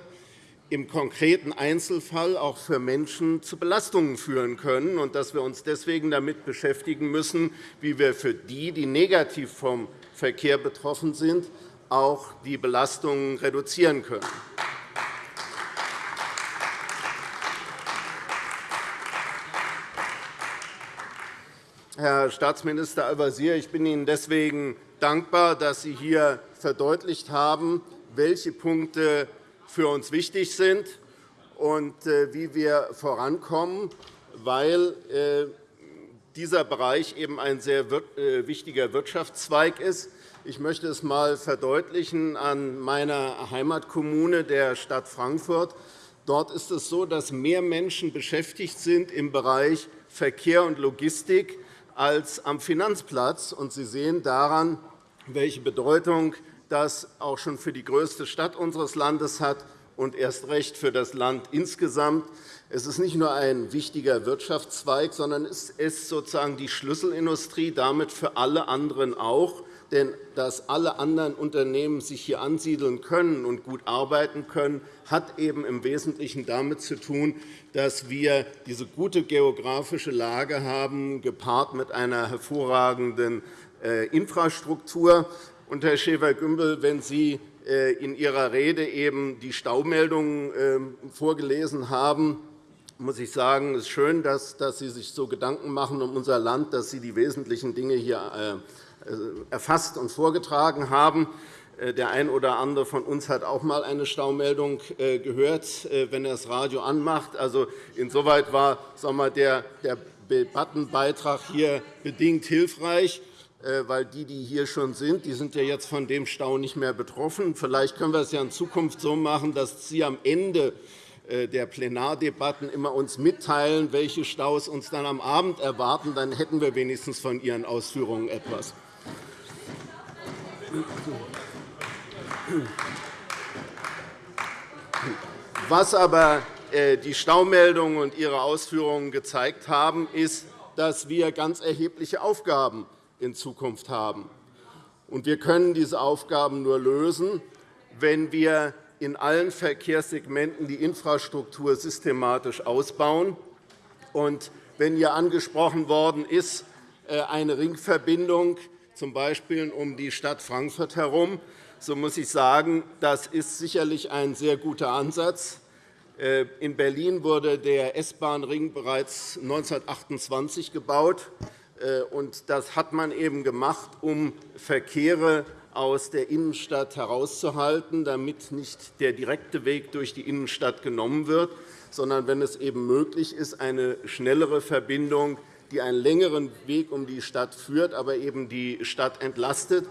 E: im konkreten Einzelfall auch für Menschen zu Belastungen führen können und dass wir uns deswegen damit beschäftigen müssen, wie wir für die, die negativ vom Verkehr betroffen sind, auch die Belastungen reduzieren können. Herr Staatsminister Al-Wazir, ich bin Ihnen deswegen dankbar, dass Sie hier verdeutlicht haben, welche Punkte für uns wichtig sind und äh, wie wir vorankommen, weil äh, dieser Bereich eben ein sehr äh, wichtiger Wirtschaftszweig ist. Ich möchte es einmal verdeutlichen an meiner Heimatkommune, der Stadt Frankfurt. Dort ist es so, dass mehr Menschen beschäftigt sind im Bereich Verkehr und Logistik als am Finanzplatz. Sie sehen daran, welche Bedeutung das auch schon für die größte Stadt unseres Landes hat und erst recht für das Land insgesamt. Es ist nicht nur ein wichtiger Wirtschaftszweig, sondern es ist sozusagen die Schlüsselindustrie, damit für alle anderen auch. Denn dass alle anderen Unternehmen sich hier ansiedeln können und gut arbeiten können, hat eben im Wesentlichen damit zu tun, dass wir diese gute geografische Lage haben, gepaart mit einer hervorragenden äh, Infrastruktur. Und, Herr Schäfer-Gümbel, wenn Sie äh, in Ihrer Rede eben die Staumeldungen ähm, vorgelesen haben, muss ich sagen, es ist schön, dass Sie sich so Gedanken machen um unser Land, dass Sie die wesentlichen Dinge hier äh, erfasst und vorgetragen haben. Der eine oder andere von uns hat auch einmal eine Staumeldung gehört, wenn er das Radio anmacht. Also, insoweit war sagen wir, der Debattenbeitrag hier bedingt hilfreich. Äh, weil die, die hier schon sind, die sind ja jetzt von dem Stau nicht mehr betroffen. Vielleicht können wir es ja in Zukunft so machen, dass Sie am Ende äh, der Plenardebatten immer uns mitteilen, welche Staus uns dann am Abend erwarten. Dann hätten wir wenigstens von Ihren Ausführungen etwas. Was aber äh, die Staumeldungen und Ihre Ausführungen gezeigt haben, ist, dass wir ganz erhebliche Aufgaben in Zukunft haben. wir können diese Aufgaben nur lösen, wenn wir in allen Verkehrssegmenten die Infrastruktur systematisch ausbauen. Wenn hier angesprochen worden ist, äh, eine Ringverbindung, z. B. um die Stadt Frankfurt herum, so muss ich sagen, das ist sicherlich ein sehr guter Ansatz. Äh, in Berlin wurde der S-Bahn-Ring bereits 1928 gebaut. Äh, das hat man eben gemacht, um Verkehre aus der Innenstadt herauszuhalten, damit nicht der direkte Weg durch die Innenstadt genommen wird, sondern wenn es eben möglich ist, eine schnellere Verbindung, die einen längeren Weg um die Stadt führt, aber eben die Stadt entlastet.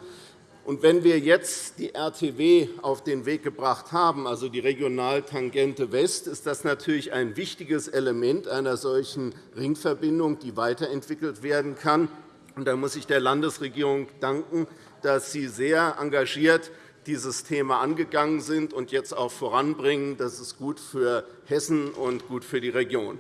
E: Und wenn wir jetzt die RTW auf den Weg gebracht haben, also die Regionaltangente West, ist das natürlich ein wichtiges Element einer solchen Ringverbindung, die weiterentwickelt werden kann. da muss ich der Landesregierung danken, dass Sie sehr engagiert dieses Thema angegangen sind und jetzt auch voranbringen. Das ist gut für Hessen und gut für die Region.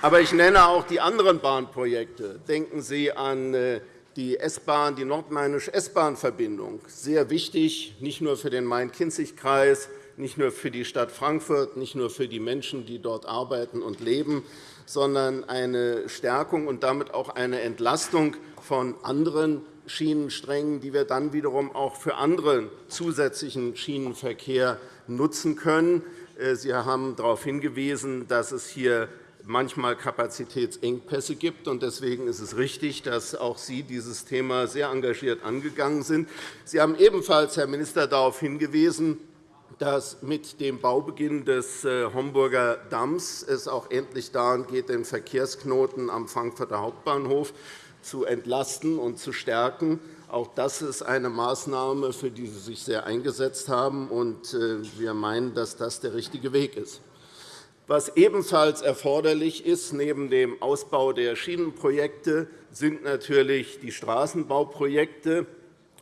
E: Aber ich nenne auch die anderen Bahnprojekte. Denken Sie an äh, die S-Bahn, die nordmainische S-Bahn-Verbindung. Sehr wichtig, nicht nur für den Main-Kinzig-Kreis, nicht nur für die Stadt Frankfurt, nicht nur für die Menschen, die dort arbeiten und leben, sondern eine Stärkung und damit auch eine Entlastung von anderen Schienensträngen, die wir dann wiederum auch für anderen zusätzlichen Schienenverkehr nutzen können. Äh, Sie haben darauf hingewiesen, dass es hier manchmal Kapazitätsengpässe gibt. Deswegen ist es richtig, dass auch Sie dieses Thema sehr engagiert angegangen sind. Sie haben ebenfalls, Herr Minister, darauf hingewiesen, dass mit dem Baubeginn des äh, Homburger Damms es auch endlich daran geht, den Verkehrsknoten am Frankfurter Hauptbahnhof zu entlasten und zu stärken. Auch das ist eine Maßnahme, für die Sie sich sehr eingesetzt haben. Äh, wir meinen, dass das der richtige Weg ist. Was ebenfalls erforderlich ist, neben dem Ausbau der Schienenprojekte, sind natürlich die Straßenbauprojekte.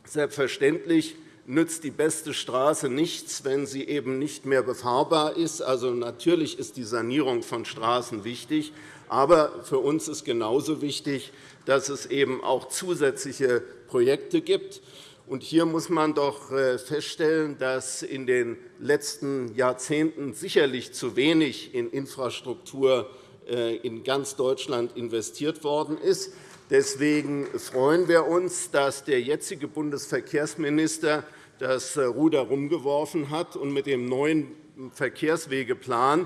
E: Selbstverständlich nützt die beste Straße nichts, wenn sie eben nicht mehr befahrbar ist. Also, natürlich ist die Sanierung von Straßen wichtig. Aber für uns ist genauso wichtig, dass es eben auch zusätzliche Projekte gibt. Und hier muss man doch äh, feststellen, dass in den letzten Jahrzehnten sicherlich zu wenig in Infrastruktur äh, in ganz Deutschland investiert worden ist. Deswegen freuen wir uns, dass der jetzige Bundesverkehrsminister das äh, Ruder herumgeworfen hat und mit dem neuen Verkehrswegeplan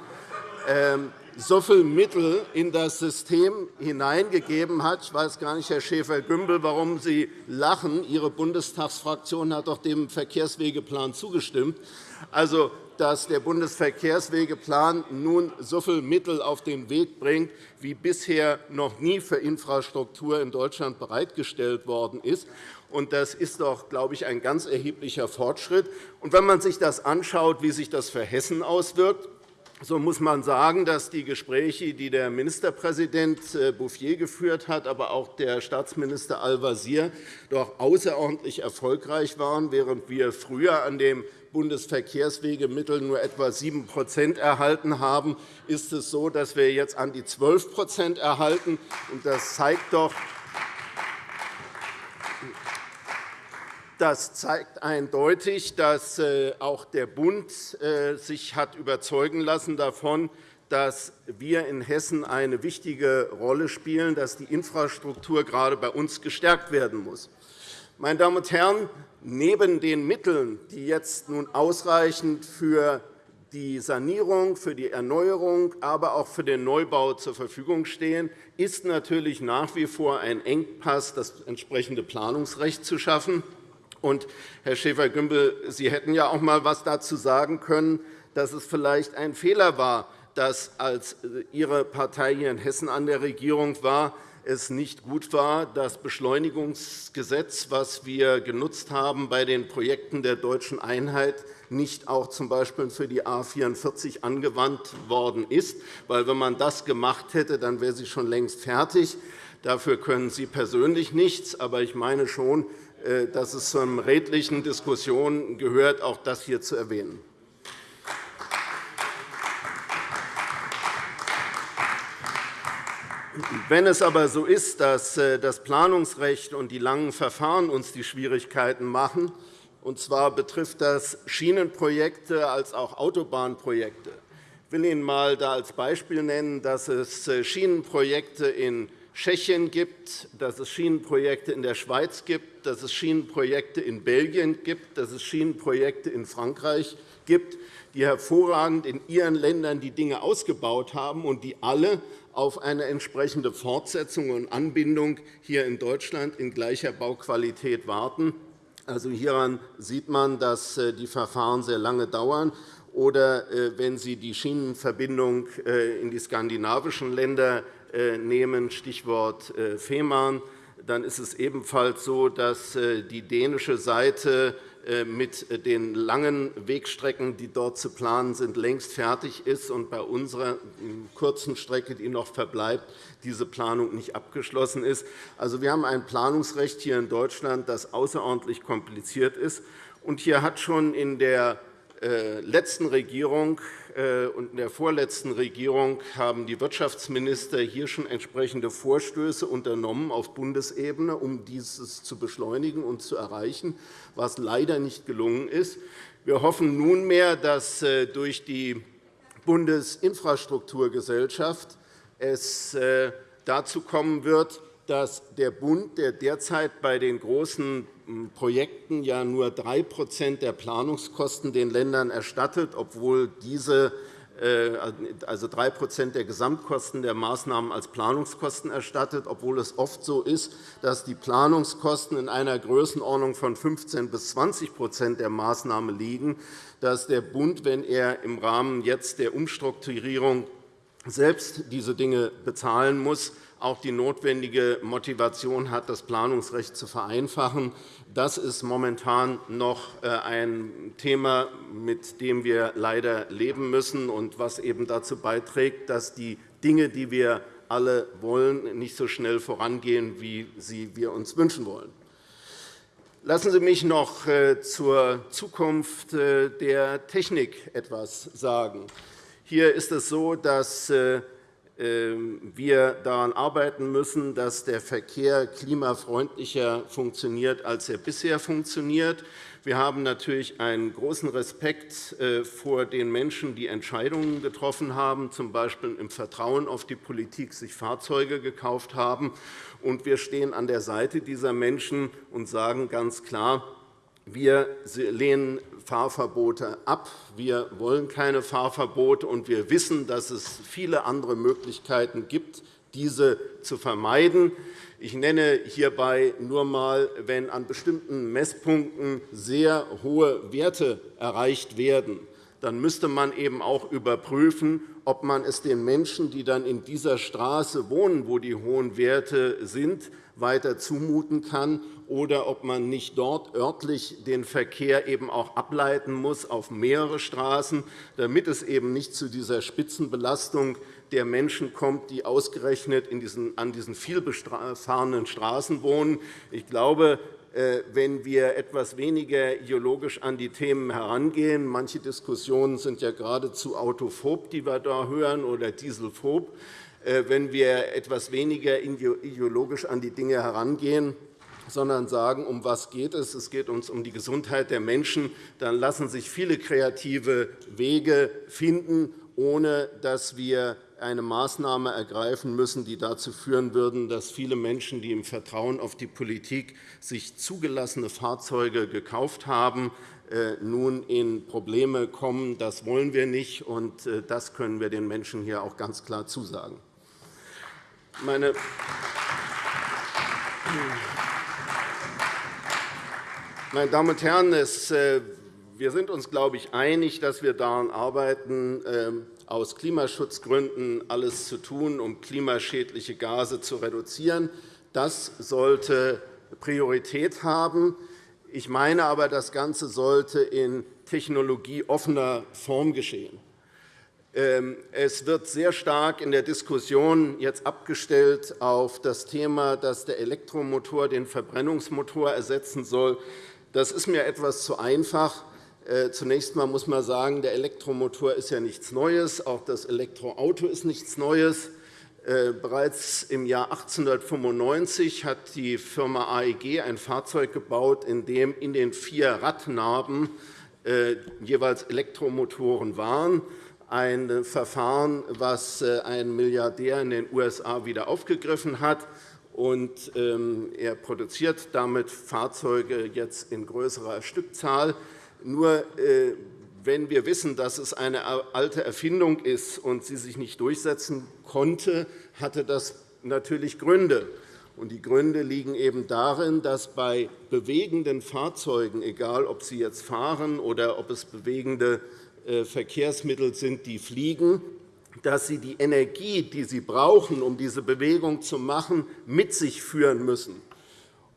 E: ähm, so viele Mittel in das System hineingegeben hat. Ich weiß gar nicht, Herr Schäfer-Gümbel, warum Sie lachen. Ihre Bundestagsfraktion hat doch dem Verkehrswegeplan zugestimmt. Also, dass der Bundesverkehrswegeplan nun so viele Mittel auf den Weg bringt, wie bisher noch nie für Infrastruktur in Deutschland bereitgestellt worden ist. Das ist doch, glaube ich, ein ganz erheblicher Fortschritt. Und wenn man sich das anschaut, wie sich das für Hessen auswirkt, so muss man sagen, dass die Gespräche, die der Ministerpräsident äh, Bouffier geführt hat, aber auch der Staatsminister Al-Wazir, doch außerordentlich erfolgreich waren. Während wir früher an dem Bundesverkehrswegemittel nur etwa 7% erhalten haben, ist es so, dass wir jetzt an die 12% erhalten. Das zeigt doch, Das zeigt eindeutig, dass äh, auch der Bund äh, sich hat überzeugen lassen davon, dass wir in Hessen eine wichtige Rolle spielen, dass die Infrastruktur gerade bei uns gestärkt werden muss. Meine Damen und Herren, neben den Mitteln, die jetzt nun ausreichend für die Sanierung, für die Erneuerung, aber auch für den Neubau zur Verfügung stehen, ist natürlich nach wie vor ein Engpass, das entsprechende Planungsrecht zu schaffen. Und, Herr Schäfer-Gümbel, Sie hätten ja auch einmal etwas dazu sagen können, dass es vielleicht ein Fehler war, dass, als Ihre Partei hier in Hessen an der Regierung war, es nicht gut war, das Beschleunigungsgesetz, das wir genutzt haben bei den Projekten der deutschen Einheit, nicht auch z. B. für die A 44 angewandt worden ist. Weil, wenn man das gemacht hätte, dann wäre sie schon längst fertig. Dafür können Sie persönlich nichts. Aber ich meine schon, äh, dass es zur redlichen Diskussion gehört, auch das hier zu erwähnen. Wenn es aber so ist, dass äh, das Planungsrecht und die langen Verfahren uns die Schwierigkeiten machen, und zwar betrifft das Schienenprojekte als auch Autobahnprojekte. Ich will Ihnen einmal als Beispiel nennen, dass es äh, Schienenprojekte in Tschechien gibt, dass es Schienenprojekte in der Schweiz gibt, dass es Schienenprojekte in Belgien gibt, dass es Schienenprojekte in Frankreich gibt, die hervorragend in ihren Ländern die Dinge ausgebaut haben und die alle auf eine entsprechende Fortsetzung und Anbindung hier in Deutschland in gleicher Bauqualität warten. Also hieran sieht man, dass äh, die Verfahren sehr lange dauern. Oder äh, wenn Sie die Schienenverbindung äh, in die skandinavischen Länder nehmen, Stichwort äh, Fehmarn, dann ist es ebenfalls so, dass äh, die dänische Seite mit den langen Wegstrecken, die dort zu planen sind, längst fertig ist und bei unserer kurzen Strecke, die noch verbleibt, diese Planung nicht abgeschlossen ist. Also, wir haben ein Planungsrecht hier in Deutschland, das außerordentlich kompliziert ist. Und hier hat schon in der letzten Regierung äh, und in der vorletzten Regierung haben die Wirtschaftsminister hier schon entsprechende Vorstöße unternommen auf Bundesebene, um dieses zu beschleunigen und zu erreichen, was leider nicht gelungen ist. Wir hoffen nunmehr, dass äh, durch die Bundesinfrastrukturgesellschaft es äh, dazu kommen wird, dass der Bund, der derzeit bei den großen Projekten ja nur 3% der Planungskosten den Ländern erstattet, obwohl diese äh, also 3% der Gesamtkosten der Maßnahmen als Planungskosten erstattet, obwohl es oft so ist, dass die Planungskosten in einer Größenordnung von 15 bis 20% der Maßnahme liegen, dass der Bund, wenn er im Rahmen jetzt der Umstrukturierung selbst diese Dinge bezahlen muss, auch die notwendige Motivation hat, das Planungsrecht zu vereinfachen. Das ist momentan noch äh, ein Thema, mit dem wir leider leben müssen und was eben dazu beiträgt, dass die Dinge, die wir alle wollen, nicht so schnell vorangehen, wie sie wir uns wünschen wollen. Lassen Sie mich noch äh, zur Zukunft äh, der Technik etwas sagen. Hier ist es so, dass wir daran arbeiten müssen, dass der Verkehr klimafreundlicher funktioniert, als er bisher funktioniert. Wir haben natürlich einen großen Respekt äh, vor den Menschen, die Entscheidungen getroffen haben, z. B. im Vertrauen auf die Politik sich Fahrzeuge gekauft haben. Und wir stehen an der Seite dieser Menschen und sagen ganz klar, wir lehnen Fahrverbote ab. Wir wollen keine Fahrverbote, und wir wissen, dass es viele andere Möglichkeiten gibt, diese zu vermeiden. Ich nenne hierbei nur einmal, wenn an bestimmten Messpunkten sehr hohe Werte erreicht werden, dann müsste man eben auch überprüfen, ob man es den Menschen, die dann in dieser Straße wohnen, wo die hohen Werte sind, weiter zumuten kann oder ob man nicht dort örtlich den Verkehr eben auch ableiten muss auf mehrere Straßen, damit es eben nicht zu dieser Spitzenbelastung der Menschen kommt, die ausgerechnet an diesen vielbefahrenen Straßen wohnen. Ich glaube, wenn wir etwas weniger ideologisch an die Themen herangehen. Manche Diskussionen sind ja geradezu autophob, die wir da hören, oder dieselphob. Äh, wenn wir etwas weniger ideologisch an die Dinge herangehen, sondern sagen, um was geht es? Es geht uns um die Gesundheit der Menschen. Dann lassen sich viele kreative Wege finden, ohne dass wir eine Maßnahme ergreifen müssen, die dazu führen würden, dass viele Menschen, die im Vertrauen auf die Politik sich zugelassene Fahrzeuge gekauft haben, äh, nun in Probleme kommen. Das wollen wir nicht, und äh, das können wir den Menschen hier auch ganz klar zusagen. Meine meine Damen und Herren, äh, wir sind uns, glaube ich, einig, dass wir daran arbeiten, ähm, aus Klimaschutzgründen alles zu tun, um klimaschädliche Gase zu reduzieren. Das sollte Priorität haben. Ich meine aber, das Ganze sollte in technologieoffener Form geschehen. Ähm, es wird sehr stark in der Diskussion jetzt abgestellt auf das Thema, dass der Elektromotor den Verbrennungsmotor ersetzen soll. Das ist mir etwas zu einfach. Äh, zunächst einmal muss man sagen, der Elektromotor ist ja nichts Neues. Auch das Elektroauto ist nichts Neues. Äh, bereits im Jahr 1895 hat die Firma AEG ein Fahrzeug gebaut, in dem in den vier Radnaben äh, jeweils Elektromotoren waren. Ein Verfahren, das ein Milliardär in den USA wieder aufgegriffen hat. Und ähm, er produziert damit Fahrzeuge jetzt in größerer Stückzahl. Nur äh, wenn wir wissen, dass es eine alte Erfindung ist und sie sich nicht durchsetzen konnte, hatte das natürlich Gründe. Die Gründe liegen eben darin, dass bei bewegenden Fahrzeugen, egal ob sie jetzt fahren oder ob es bewegende äh, Verkehrsmittel sind, die fliegen, dass sie die Energie, die sie brauchen, um diese Bewegung zu machen, mit sich führen müssen.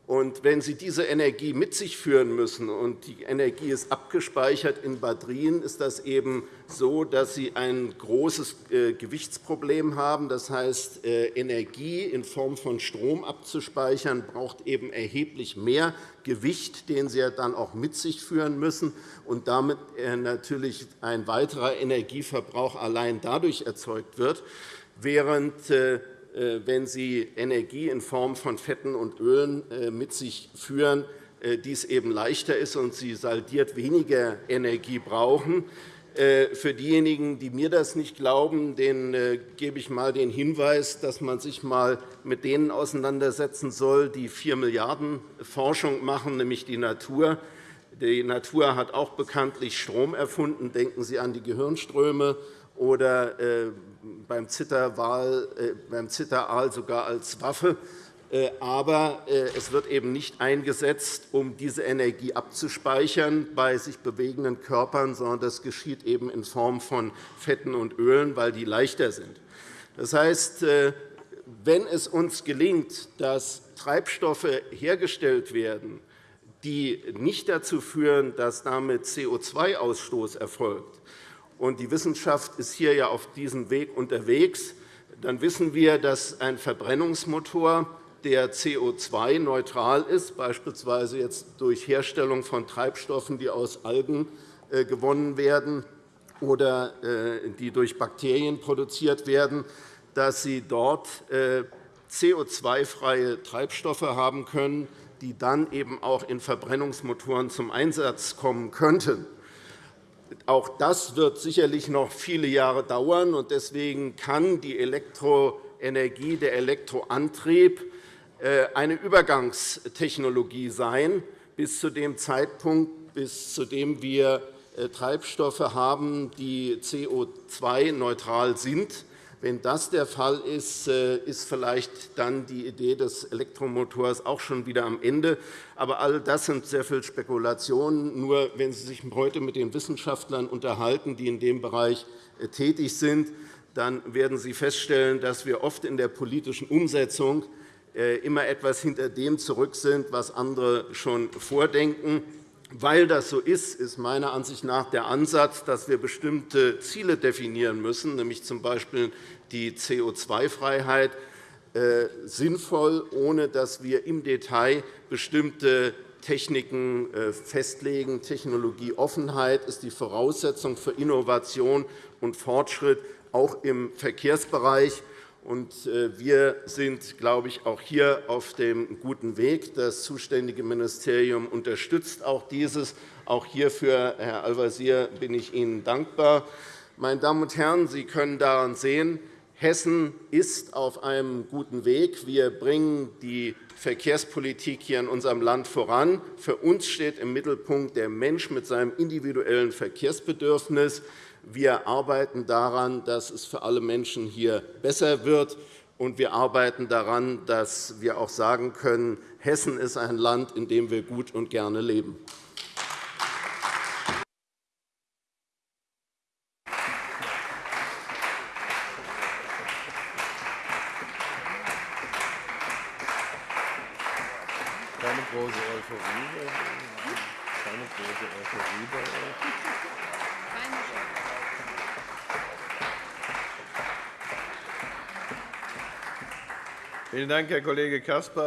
E: Und wenn Sie diese Energie mit sich führen müssen und die Energie ist abgespeichert in Batterien, ist das eben so, dass Sie ein großes äh, Gewichtsproblem haben. Das heißt, äh, Energie in Form von Strom abzuspeichern, braucht eben erheblich mehr Gewicht, den Sie dann auch mit sich führen müssen, und damit äh, natürlich ein weiterer Energieverbrauch allein dadurch erzeugt wird, während äh, wenn Sie Energie in Form von Fetten und Ölen äh, mit sich führen, äh, dies eben leichter ist und Sie saldiert weniger Energie brauchen. Für diejenigen, die mir das nicht glauben, denen gebe ich einmal den Hinweis, dass man sich einmal mit denen auseinandersetzen soll, die 4 Milliarden Forschung machen, nämlich die Natur. Die Natur hat auch bekanntlich Strom erfunden. Denken Sie an die Gehirnströme oder äh, beim Zitteraal äh, sogar als Waffe. Äh, aber es wird eben nicht eingesetzt, um diese Energie abzuspeichern bei sich bewegenden Körpern, sondern das geschieht eben in Form von Fetten und Ölen, weil die leichter sind. Das heißt, wenn es uns gelingt, dass Treibstoffe hergestellt werden, die nicht dazu führen, dass damit CO2-Ausstoß erfolgt, und die Wissenschaft ist hier ja auf diesem Weg unterwegs, dann wissen wir, dass ein Verbrennungsmotor, der CO2-neutral ist, beispielsweise jetzt durch Herstellung von Treibstoffen, die aus Algen äh, gewonnen werden oder äh, die durch Bakterien produziert werden, dass sie dort äh, CO2-freie Treibstoffe haben können, die dann eben auch in Verbrennungsmotoren zum Einsatz kommen könnten. Auch das wird sicherlich noch viele Jahre dauern. Deswegen kann die Elektroenergie, der Elektroantrieb äh, eine Übergangstechnologie sein, bis zu dem Zeitpunkt, bis zu dem wir äh, Treibstoffe haben, die CO2-neutral sind. Wenn das der Fall ist, äh, ist vielleicht dann die Idee des Elektromotors auch schon wieder am Ende. Aber all das sind sehr viele Spekulationen. Nur wenn Sie sich heute mit den Wissenschaftlern unterhalten, die in dem Bereich äh, tätig sind, dann werden Sie feststellen, dass wir oft in der politischen Umsetzung äh, immer etwas hinter dem zurück sind, was andere schon vordenken. Weil das so ist, ist meiner Ansicht nach der Ansatz, dass wir bestimmte Ziele definieren müssen, nämlich z. B. die CO2-Freiheit, äh, sinnvoll, ohne dass wir im Detail bestimmte Techniken äh, festlegen. Technologieoffenheit ist die Voraussetzung für Innovation und Fortschritt, auch im Verkehrsbereich. Äh, wir sind, glaube ich, auch hier auf dem guten Weg. Das zuständige Ministerium unterstützt auch dieses. Auch hierfür, Herr Al-Wazir, bin ich Ihnen dankbar. Meine Damen und Herren, Sie können daran sehen, Hessen ist auf einem guten Weg. Wir bringen die Verkehrspolitik hier in unserem Land voran. Für uns steht im Mittelpunkt der Mensch mit seinem individuellen Verkehrsbedürfnis. Wir arbeiten daran, dass es für alle Menschen hier besser wird. Und wir arbeiten daran, dass wir auch sagen können, Hessen ist ein Land, in dem wir gut und gerne leben.
D: Keine große Euphorie. Keine große Euphorie bei euch. Vielen Dank, Herr Kollege Caspar.